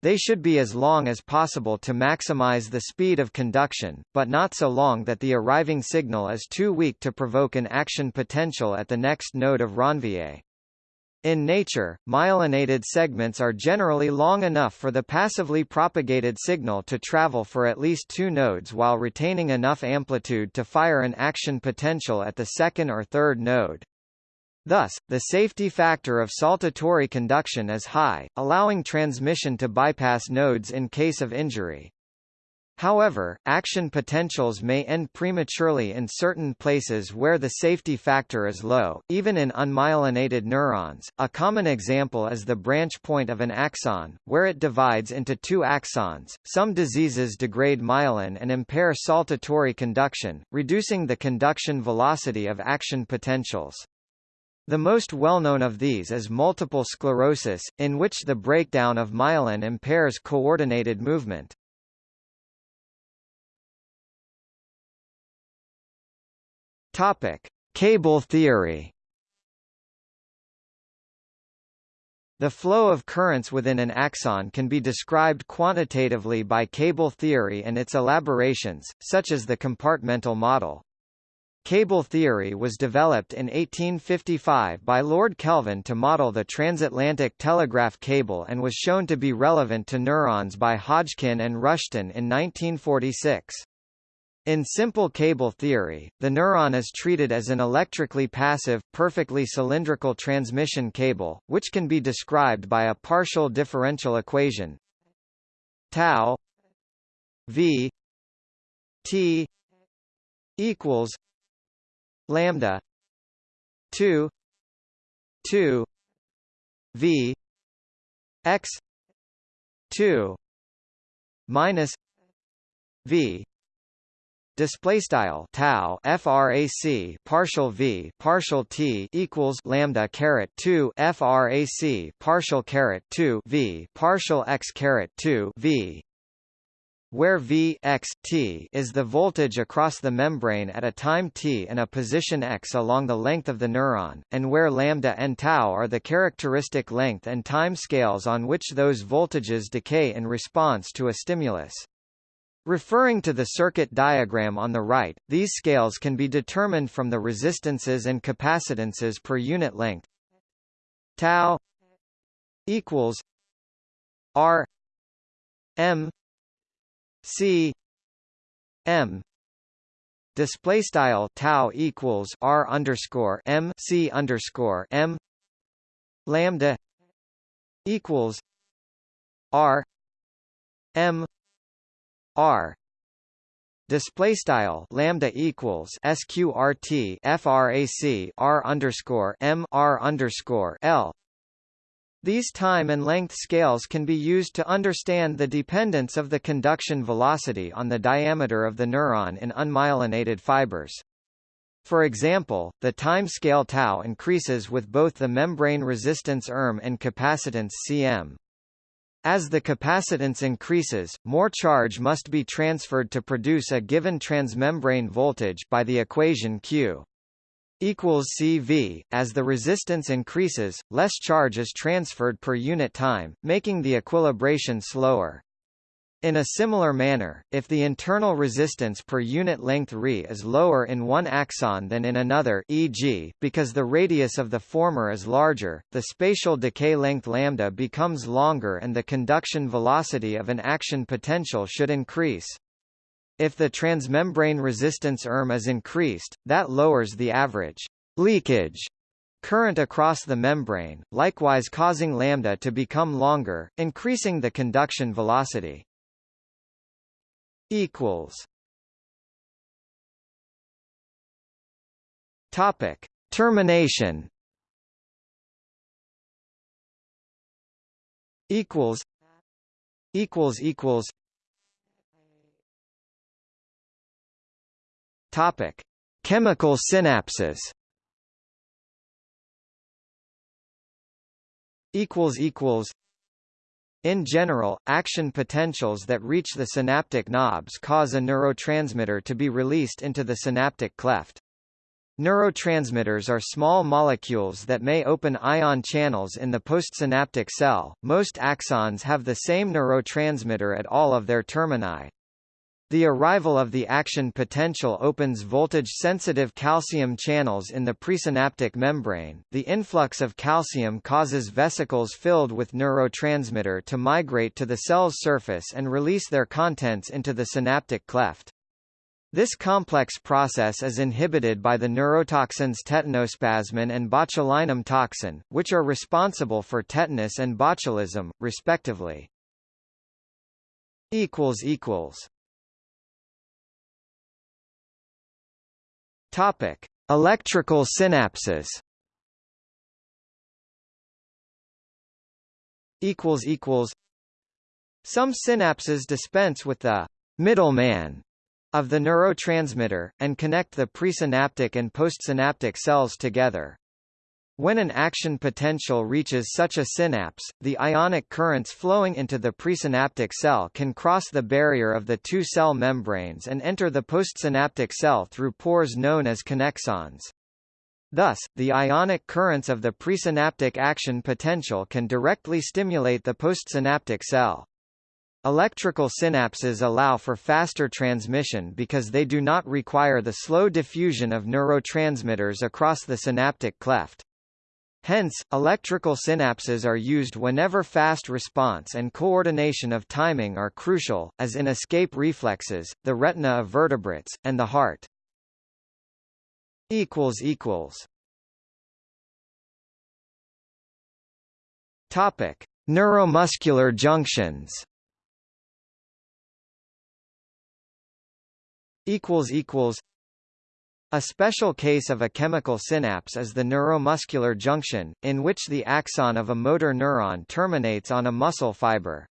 They should be as long as possible to maximize the speed of conduction, but not so long that the arriving signal is too weak to provoke an action potential at the next node of Ranvier. In nature, myelinated segments are generally long enough for the passively propagated signal to travel for at least two nodes while retaining enough amplitude to fire an action potential at the second or third node. Thus, the safety factor of saltatory conduction is high, allowing transmission to bypass nodes in case of injury. However, action potentials may end prematurely in certain places where the safety factor is low, even in unmyelinated neurons. A common example is the branch point of an axon, where it divides into two axons. Some diseases degrade myelin and impair saltatory conduction, reducing the conduction velocity of action potentials. The most well-known of these is multiple sclerosis, in which the breakdown of myelin impairs coordinated movement. Topic: Cable theory. The flow of currents within an axon can be described quantitatively by cable theory and its elaborations, such as the compartmental model. Cable theory was developed in 1855 by Lord Kelvin to model the transatlantic telegraph cable and was shown to be relevant to neurons by Hodgkin and Rushton in 1946. In simple cable theory, the neuron is treated as an electrically passive, perfectly cylindrical transmission cable, which can be described by a partial differential equation tau v t equals lambda 2 2 v x 2 minus v Display style tau frac partial v partial t equals lambda caret 2 frac partial caret 2 v partial x caret 2 v where V x t is the voltage across the membrane at a time t and a position x along the length of the neuron, and where lambda and tau are the characteristic length and time scales on which those voltages decay in response to a stimulus. Referring to the circuit diagram on the right, these scales can be determined from the resistances and capacitances per unit length. Tau equals R M C M display style tau equals R underscore M C underscore M lambda equals R M R display style lambda equals sqrt frac r underscore m r underscore l. These time and length scales can be used to understand the dependence of the conduction velocity on the diameter of the neuron in unmyelinated fibers. For example, the time scale tau increases with both the membrane resistance ERM and capacitance cm. As the capacitance increases, more charge must be transferred to produce a given transmembrane voltage by the equation Q equals CV. As the resistance increases, less charge is transferred per unit time, making the equilibration slower. In a similar manner, if the internal resistance per unit length Re is lower in one axon than in another e.g., because the radius of the former is larger, the spatial decay length lambda becomes longer and the conduction velocity of an action potential should increase. If the transmembrane resistance ERM is increased, that lowers the average leakage current across the membrane, likewise causing lambda to become longer, increasing the conduction velocity. Equals. Topic: Termination. Equals. Equals equals. Topic: Chemical synapses. Equals equals. In general, action potentials that reach the synaptic knobs cause a neurotransmitter to be released into the synaptic cleft. Neurotransmitters are small molecules that may open ion channels in the postsynaptic cell. Most axons have the same neurotransmitter at all of their termini. The arrival of the action potential opens voltage-sensitive calcium channels in the presynaptic membrane. The influx of calcium causes vesicles filled with neurotransmitter to migrate to the cell's surface and release their contents into the synaptic cleft. This complex process is inhibited by the neurotoxins tetanospasmin and botulinum toxin, which are responsible for tetanus and botulism, respectively. Topic: Electrical synapses. Equals equals. Some synapses dispense with the middleman of the neurotransmitter, and connect the presynaptic and postsynaptic cells together. When an action potential reaches such a synapse, the ionic currents flowing into the presynaptic cell can cross the barrier of the two cell membranes and enter the postsynaptic cell through pores known as connexons. Thus, the ionic currents of the presynaptic action potential can directly stimulate the postsynaptic cell. Electrical synapses allow for faster transmission because they do not require the slow diffusion of neurotransmitters across the synaptic cleft. Hence, electrical synapses are used whenever fast response and coordination of timing are crucial, as in escape reflexes, the retina of vertebrates, and the heart. Topic: Neuromuscular junctions. Equals equals. A special case of a chemical synapse is the neuromuscular junction, in which the axon of a motor neuron terminates on a muscle fiber.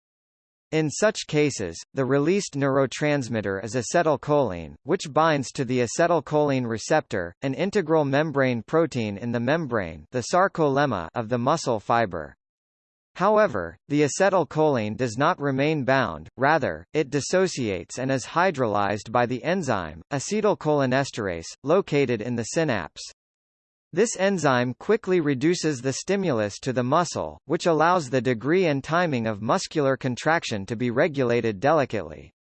In such cases, the released neurotransmitter is acetylcholine, which binds to the acetylcholine receptor, an integral membrane protein in the membrane the sarcolemma of the muscle fiber. However, the acetylcholine does not remain bound, rather, it dissociates and is hydrolyzed by the enzyme, acetylcholinesterase, located in the synapse. This enzyme quickly reduces the stimulus to the muscle, which allows the degree and timing of muscular contraction to be regulated delicately.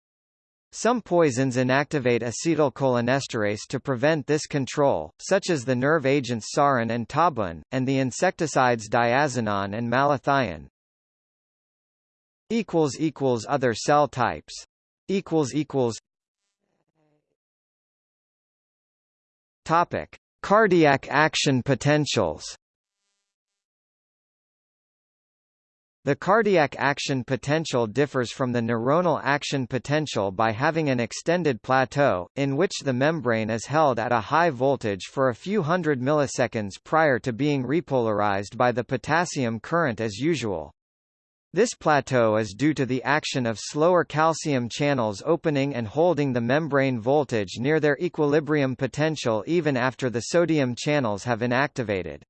Some poisons inactivate acetylcholinesterase to prevent this control, such as the nerve agents sarin and tabun, and the insecticides diazinon and malathion. Other cell types Topic: Cardiac action potentials. The cardiac action potential differs from the neuronal action potential by having an extended plateau, in which the membrane is held at a high voltage for a few hundred milliseconds prior to being repolarized by the potassium current as usual. This plateau is due to the action of slower calcium channels opening and holding the membrane voltage near their equilibrium potential even after the sodium channels have inactivated.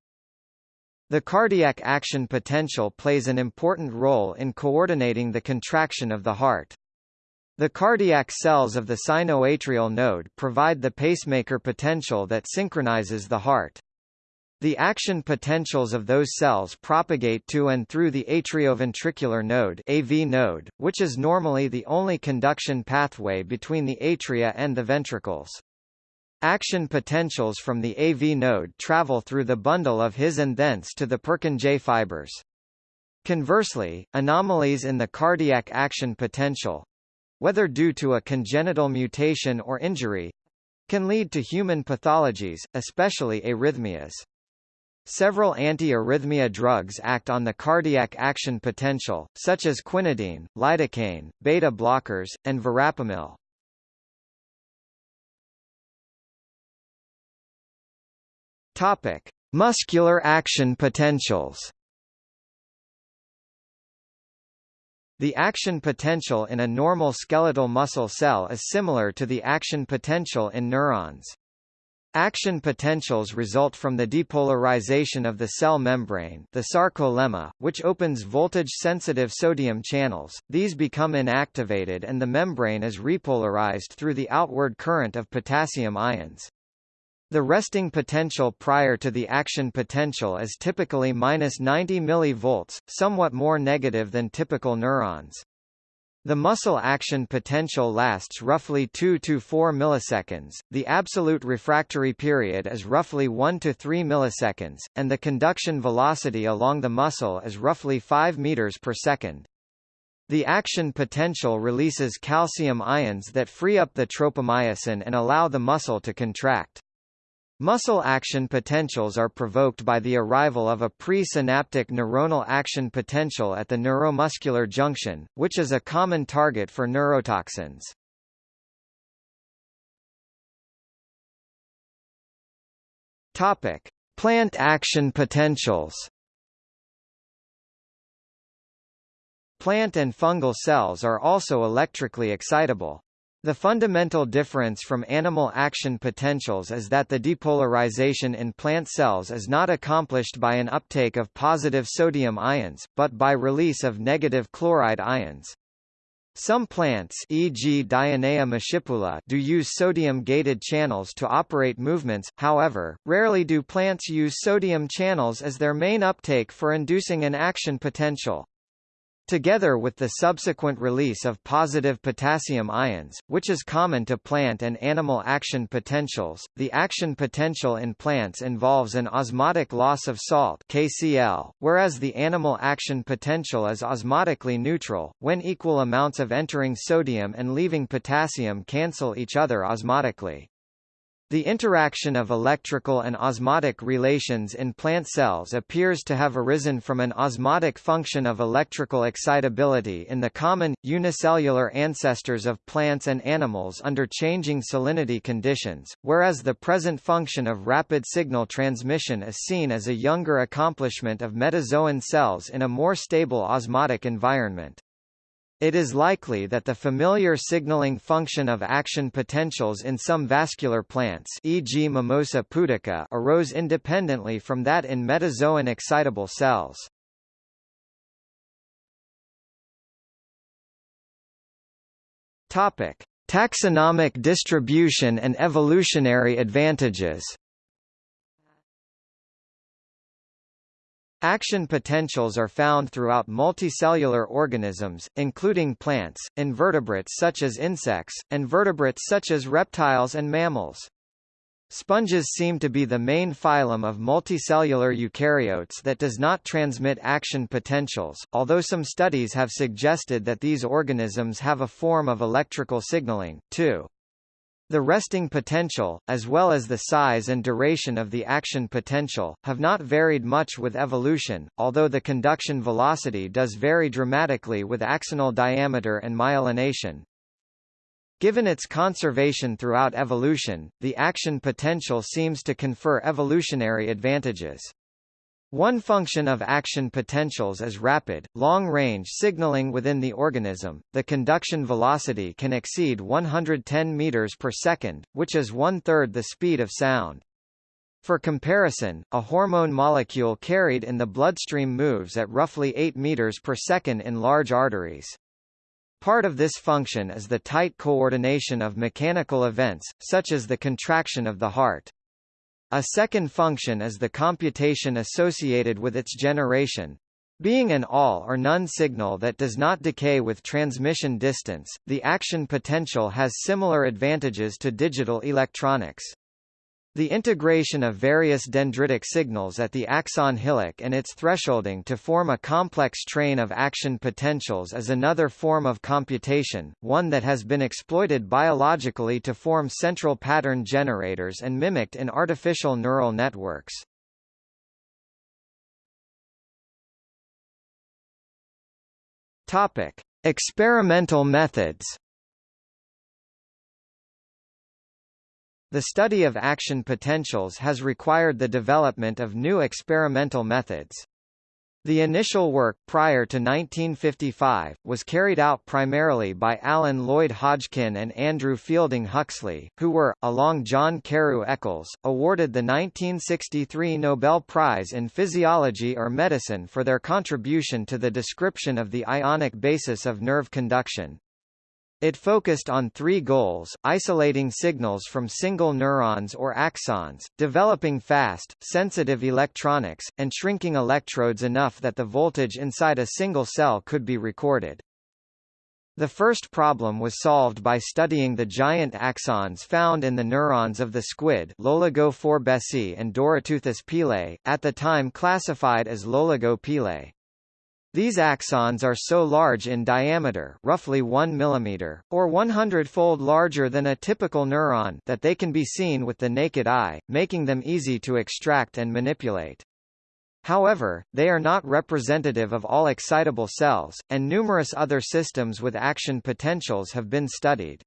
The cardiac action potential plays an important role in coordinating the contraction of the heart. The cardiac cells of the sinoatrial node provide the pacemaker potential that synchronizes the heart. The action potentials of those cells propagate to and through the atrioventricular node, AV node, which is normally the only conduction pathway between the atria and the ventricles. Action potentials from the AV node travel through the bundle of His and thence to the Purkinje fibers. Conversely, anomalies in the cardiac action potential whether due to a congenital mutation or injury, can lead to human pathologies, especially arrhythmias. Several anti-arrhythmia drugs act on the cardiac action potential, such as quinidine, lidocaine, beta blockers, and verapamil. Topic: Muscular action potentials. The action potential in a normal skeletal muscle cell is similar to the action potential in neurons. Action potentials result from the depolarization of the cell membrane the sarcolemma, which opens voltage-sensitive sodium channels, these become inactivated and the membrane is repolarized through the outward current of potassium ions. The resting potential prior to the action potential is typically minus 90 mV, somewhat more negative than typical neurons. The muscle action potential lasts roughly 2 to 4 milliseconds, the absolute refractory period is roughly 1 to 3 milliseconds, and the conduction velocity along the muscle is roughly 5 meters per second. The action potential releases calcium ions that free up the tropomyosin and allow the muscle to contract. Muscle action potentials are provoked by the arrival of a presynaptic neuronal action potential at the neuromuscular junction, which is a common target for neurotoxins. Topic: Plant action potentials. Plant and fungal cells are also electrically excitable. The fundamental difference from animal action potentials is that the depolarization in plant cells is not accomplished by an uptake of positive sodium ions, but by release of negative chloride ions. Some plants e.g. Dionaea muscipula do use sodium-gated channels to operate movements, however, rarely do plants use sodium channels as their main uptake for inducing an action potential. Together with the subsequent release of positive potassium ions, which is common to plant and animal action potentials, the action potential in plants involves an osmotic loss of salt KCl, whereas the animal action potential is osmotically neutral, when equal amounts of entering sodium and leaving potassium cancel each other osmotically. The interaction of electrical and osmotic relations in plant cells appears to have arisen from an osmotic function of electrical excitability in the common, unicellular ancestors of plants and animals under changing salinity conditions, whereas the present function of rapid signal transmission is seen as a younger accomplishment of metazoan cells in a more stable osmotic environment. It is likely that the familiar signaling function of action potentials in some vascular plants e.g. Mimosa pudica arose independently from that in metazoan excitable cells. Topic: Taxonomic distribution and evolutionary advantages Action potentials are found throughout multicellular organisms, including plants, invertebrates such as insects, and vertebrates such as reptiles and mammals. Sponges seem to be the main phylum of multicellular eukaryotes that does not transmit action potentials, although some studies have suggested that these organisms have a form of electrical signaling, too. The resting potential, as well as the size and duration of the action potential, have not varied much with evolution, although the conduction velocity does vary dramatically with axonal diameter and myelination. Given its conservation throughout evolution, the action potential seems to confer evolutionary advantages. One function of action potentials is rapid, long-range signaling within the organism. The conduction velocity can exceed 110 meters per second, which is one-third the speed of sound. For comparison, a hormone molecule carried in the bloodstream moves at roughly 8 meters per second in large arteries. Part of this function is the tight coordination of mechanical events, such as the contraction of the heart. A second function is the computation associated with its generation. Being an all or none signal that does not decay with transmission distance, the action potential has similar advantages to digital electronics. The integration of various dendritic signals at the axon hillock and its thresholding to form a complex train of action potentials is another form of computation, one that has been exploited biologically to form central pattern generators and mimicked in artificial neural networks. Topic: Experimental methods. The study of action potentials has required the development of new experimental methods. The initial work, prior to 1955, was carried out primarily by Alan Lloyd Hodgkin and Andrew Fielding Huxley, who were, along John Carew Eccles, awarded the 1963 Nobel Prize in Physiology or Medicine for their contribution to the description of the ionic basis of nerve conduction. It focused on three goals, isolating signals from single neurons or axons, developing fast, sensitive electronics, and shrinking electrodes enough that the voltage inside a single cell could be recorded. The first problem was solved by studying the giant axons found in the neurons of the squid Loligo forbesii and Doryteuthis pealeii, at the time classified as Loligo pealeii. These axons are so large in diameter roughly 1 mm, or 100-fold larger than a typical neuron that they can be seen with the naked eye, making them easy to extract and manipulate. However, they are not representative of all excitable cells, and numerous other systems with action potentials have been studied.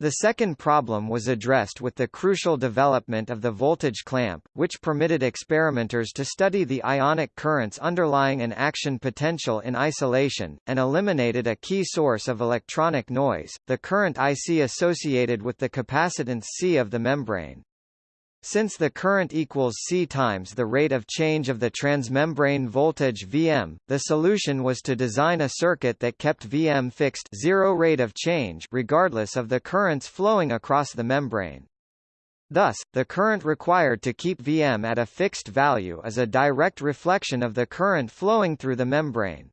The second problem was addressed with the crucial development of the voltage clamp, which permitted experimenters to study the ionic currents underlying an action potential in isolation, and eliminated a key source of electronic noise, the current IC associated with the capacitance C of the membrane. Since the current equals C times the rate of change of the transmembrane voltage Vm, the solution was to design a circuit that kept Vm fixed zero rate of change regardless of the currents flowing across the membrane. Thus, the current required to keep Vm at a fixed value is a direct reflection of the current flowing through the membrane.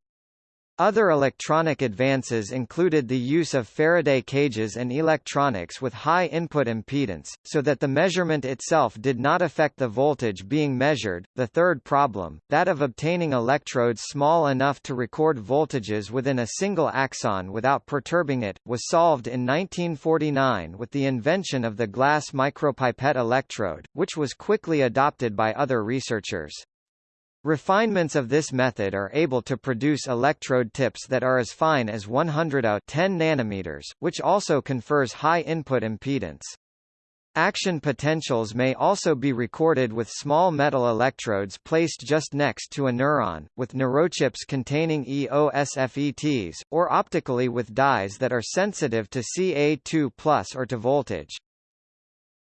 Other electronic advances included the use of Faraday cages and electronics with high input impedance, so that the measurement itself did not affect the voltage being measured. The third problem, that of obtaining electrodes small enough to record voltages within a single axon without perturbing it, was solved in 1949 with the invention of the glass micropipette electrode, which was quickly adopted by other researchers. Refinements of this method are able to produce electrode tips that are as fine as 100 A 10 nanometers, which also confers high input impedance. Action potentials may also be recorded with small metal electrodes placed just next to a neuron, with neurochips containing EOSFETs, or optically with dyes that are sensitive to Ca2 or to voltage.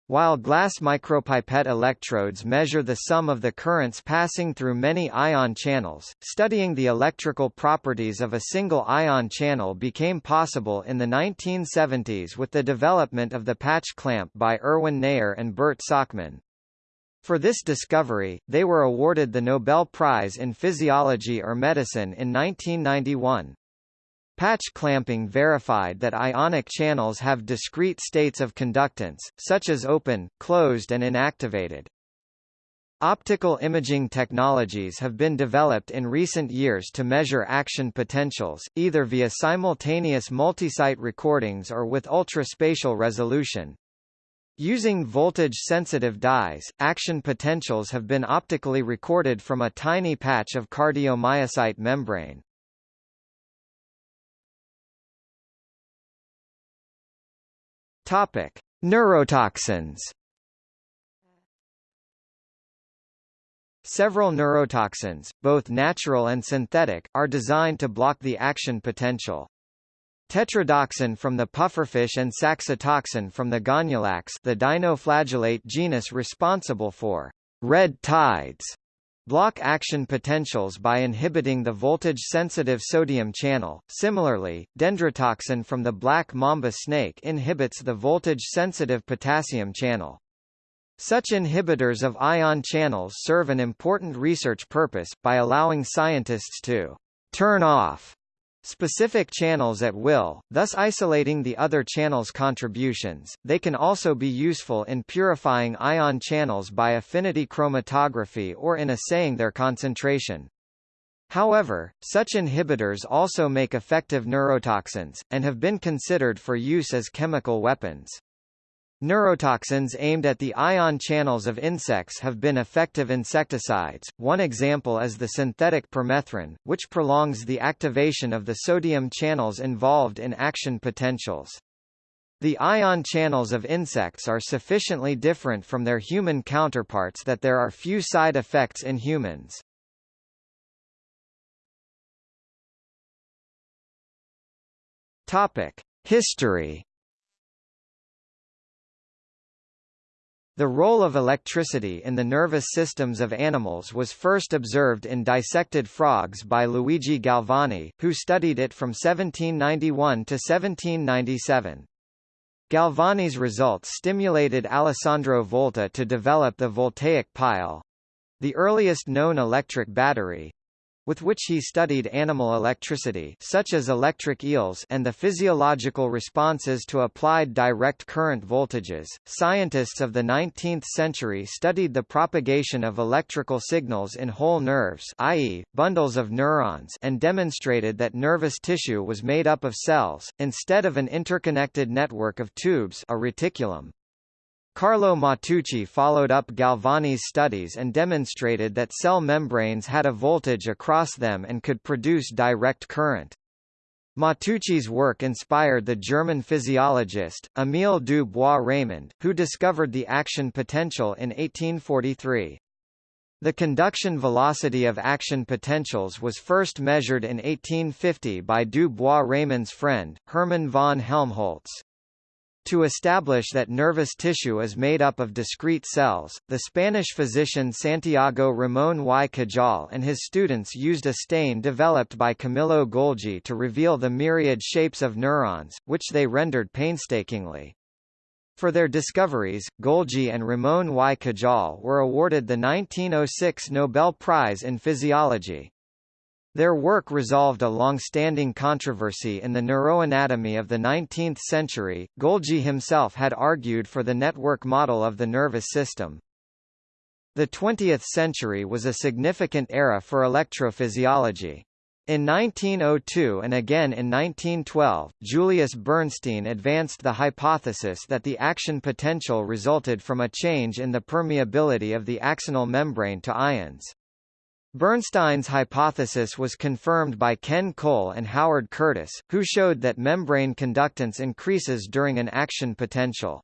While glass micropipette electrodes measure the sum of the currents passing through many ion channels, studying the electrical properties of a single ion channel became possible in the 1970s with the development of the patch clamp by Erwin Neher and Bert Sakmann. For this discovery, they were awarded the Nobel Prize in Physiology or Medicine in 1991. Patch clamping verified that ionic channels have discrete states of conductance, such as open, closed and inactivated. Optical imaging technologies have been developed in recent years to measure action potentials, either via simultaneous multisite recordings or with ultraspatial resolution. Using voltage-sensitive dyes, action potentials have been optically recorded from a tiny patch of cardiomyocyte membrane. Topic: Neurotoxins. Several neurotoxins, both natural and synthetic, are designed to block the action potential. Tetrodotoxin from the pufferfish and saxitoxin from the Gonyaulax the dinoflagellate genus responsible for red tides block action potentials by inhibiting the voltage-sensitive sodium channel. Similarly, dendrotoxin from the black mamba snake inhibits the voltage-sensitive potassium channel. Such inhibitors of ion channels serve an important research purpose, by allowing scientists to turn off specific channels at will, thus isolating the other channel's contributions. They can also be useful in purifying ion channels by affinity chromatography or in assaying their concentration. However, such inhibitors also make effective neurotoxins, and have been considered for use as chemical weapons. Neurotoxins aimed at the ion channels of insects have been effective insecticides, one example is the synthetic permethrin, which prolongs the activation of the sodium channels involved in action potentials. The ion channels of insects are sufficiently different from their human counterparts that there are few side effects in humans. Topic: History. The role of electricity in the nervous systems of animals was first observed in dissected frogs by Luigi Galvani, who studied it from 1791 to 1797. Galvani's results stimulated Alessandro Volta to develop the voltaic pile—the earliest known electric battery, with which he studied animal electricity such as electric eels and the physiological responses to applied direct current voltages. Scientists of the 19th century studied the propagation of electrical signals in whole nerves i.e., bundles of neurons and demonstrated that nervous tissue was made up of cells, instead of an interconnected network of tubes a reticulum. Carlo Matteucci followed up Galvani's studies and demonstrated that cell membranes had a voltage across them and could produce direct current. Matteucci's work inspired the German physiologist, Émile du Bois-Reymond, who discovered the action potential in 1843. The conduction velocity of action potentials was first measured in 1850 by du Bois-Reymond's friend, Hermann von Helmholtz. To establish that nervous tissue is made up of discrete cells, the Spanish physician Santiago Ramón y Cajal and his students used a stain developed by Camillo Golgi to reveal the myriad shapes of neurons, which they rendered painstakingly. For their discoveries, Golgi and Ramón y Cajal were awarded the 1906 Nobel Prize in Physiology. Their work resolved a long-standing controversy in the neuroanatomy of the 19th century. Golgi himself had argued for the network model of the nervous system. The 20th century was a significant era for electrophysiology. In 1902 and again in 1912, Julius Bernstein advanced the hypothesis that the action potential resulted from a change in the permeability of the axonal membrane to ions. Bernstein's hypothesis was confirmed by Ken Cole and Howard Curtis, who showed that membrane conductance increases during an action potential.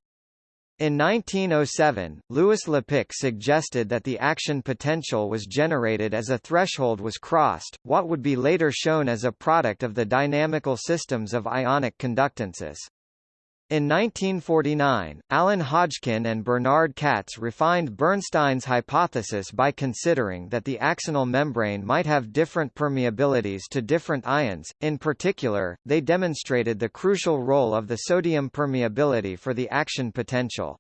In 1907, Louis Lapicque suggested that the action potential was generated as a threshold was crossed, what would be later shown as a product of the dynamical systems of ionic conductances. In 1949, Alan Hodgkin and Bernard Katz refined Bernstein's hypothesis by considering that the axonal membrane might have different permeabilities to different ions. In particular, they demonstrated the crucial role of the sodium permeability for the action potential.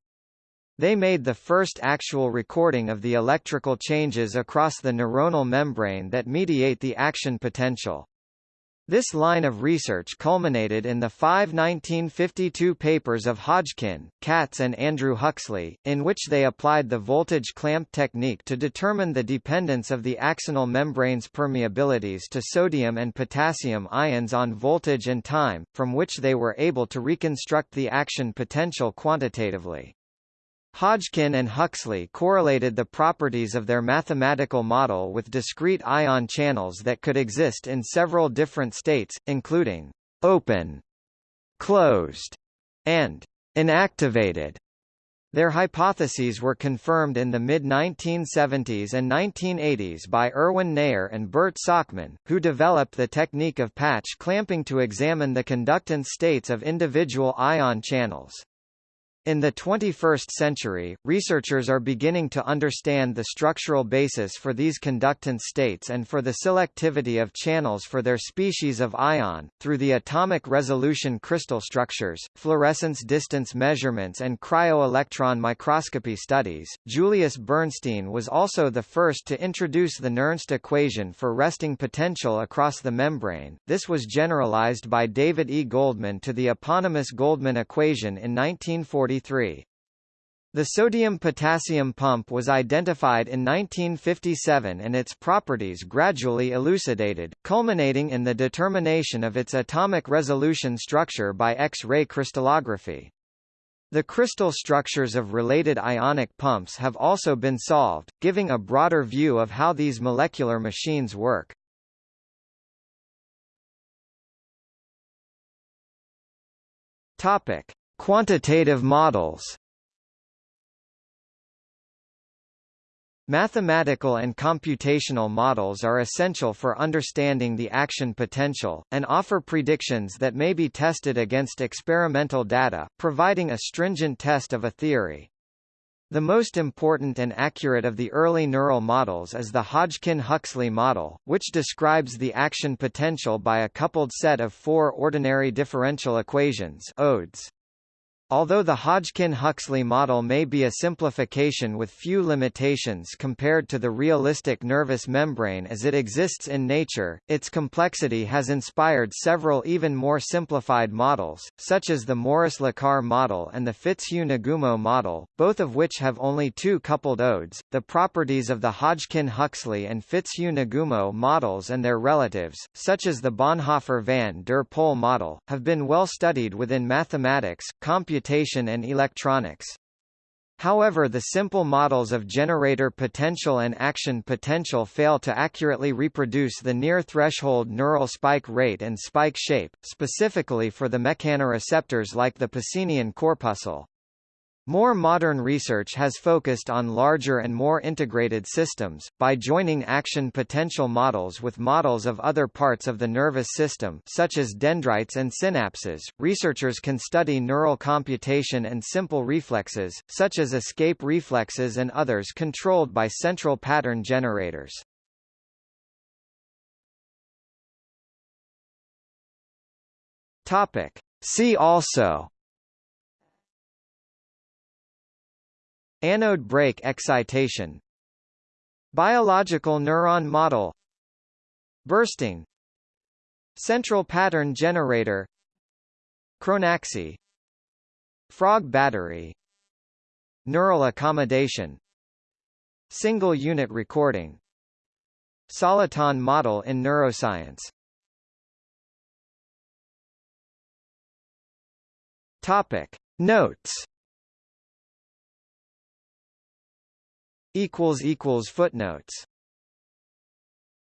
They made the first actual recording of the electrical changes across the neuronal membrane that mediate the action potential. This line of research culminated in the five 1952 papers of Hodgkin, Katz and Andrew Huxley, in which they applied the voltage clamp technique to determine the dependence of the axonal membrane's permeabilities to sodium and potassium ions on voltage and time, from which they were able to reconstruct the action potential quantitatively. Hodgkin and Huxley correlated the properties of their mathematical model with discrete ion channels that could exist in several different states, including open, closed, and inactivated. Their hypotheses were confirmed in the mid-1970s and 1980s by Erwin Neher and Bert Sakmann, who developed the technique of patch clamping to examine the conductance states of individual ion channels. In the 21st century, researchers are beginning to understand the structural basis for these conductance states and for the selectivity of channels for their species of ion, through the atomic resolution crystal structures, fluorescence distance measurements and cryo-electron microscopy studies. Julius Bernstein was also the first to introduce the Nernst equation for resting potential across the membrane. This was generalized by David E. Goldman to the eponymous Goldman equation in 1940 the sodium-potassium pump was identified in 1957 and its properties gradually elucidated, culminating in the determination of its atomic resolution structure by X-ray crystallography. The crystal structures of related ionic pumps have also been solved, giving a broader view of how these molecular machines work. Topic: Quantitative models Mathematical and computational models are essential for understanding the action potential, and offer predictions that may be tested against experimental data, providing a stringent test of a theory. The most important and accurate of the early neural models is the Hodgkin-Huxley model, which describes the action potential by a coupled set of four ordinary differential equations ODEs. Although the Hodgkin-Huxley model may be a simplification with few limitations compared to the realistic nervous membrane as it exists in nature, its complexity has inspired several even more simplified models, such as the Morris-Lacar model and the Fitzhugh-Nagumo model, both of which have only two coupled odes. The properties of the Hodgkin-Huxley and Fitzhugh-Nagumo models and their relatives, such as the Bonhoeffer-van der Pol model, have been well studied within mathematics, computation and electronics. However the simple models of generator potential and action potential fail to accurately reproduce the near-threshold neural spike rate and spike shape, specifically for the mechanoreceptors like the Pacinian corpuscle. More modern research has focused on larger and more integrated systems, by joining action potential models with models of other parts of the nervous system such as dendrites and synapses. Researchers can study neural computation and simple reflexes, such as escape reflexes and others controlled by central pattern generators. Topic. See also Anode break excitation Biological neuron model Bursting Central pattern generator Chronaxie Frog battery Neural accommodation Single unit recording Soliton model in neuroscience. Topic. Notes equals equals footnotes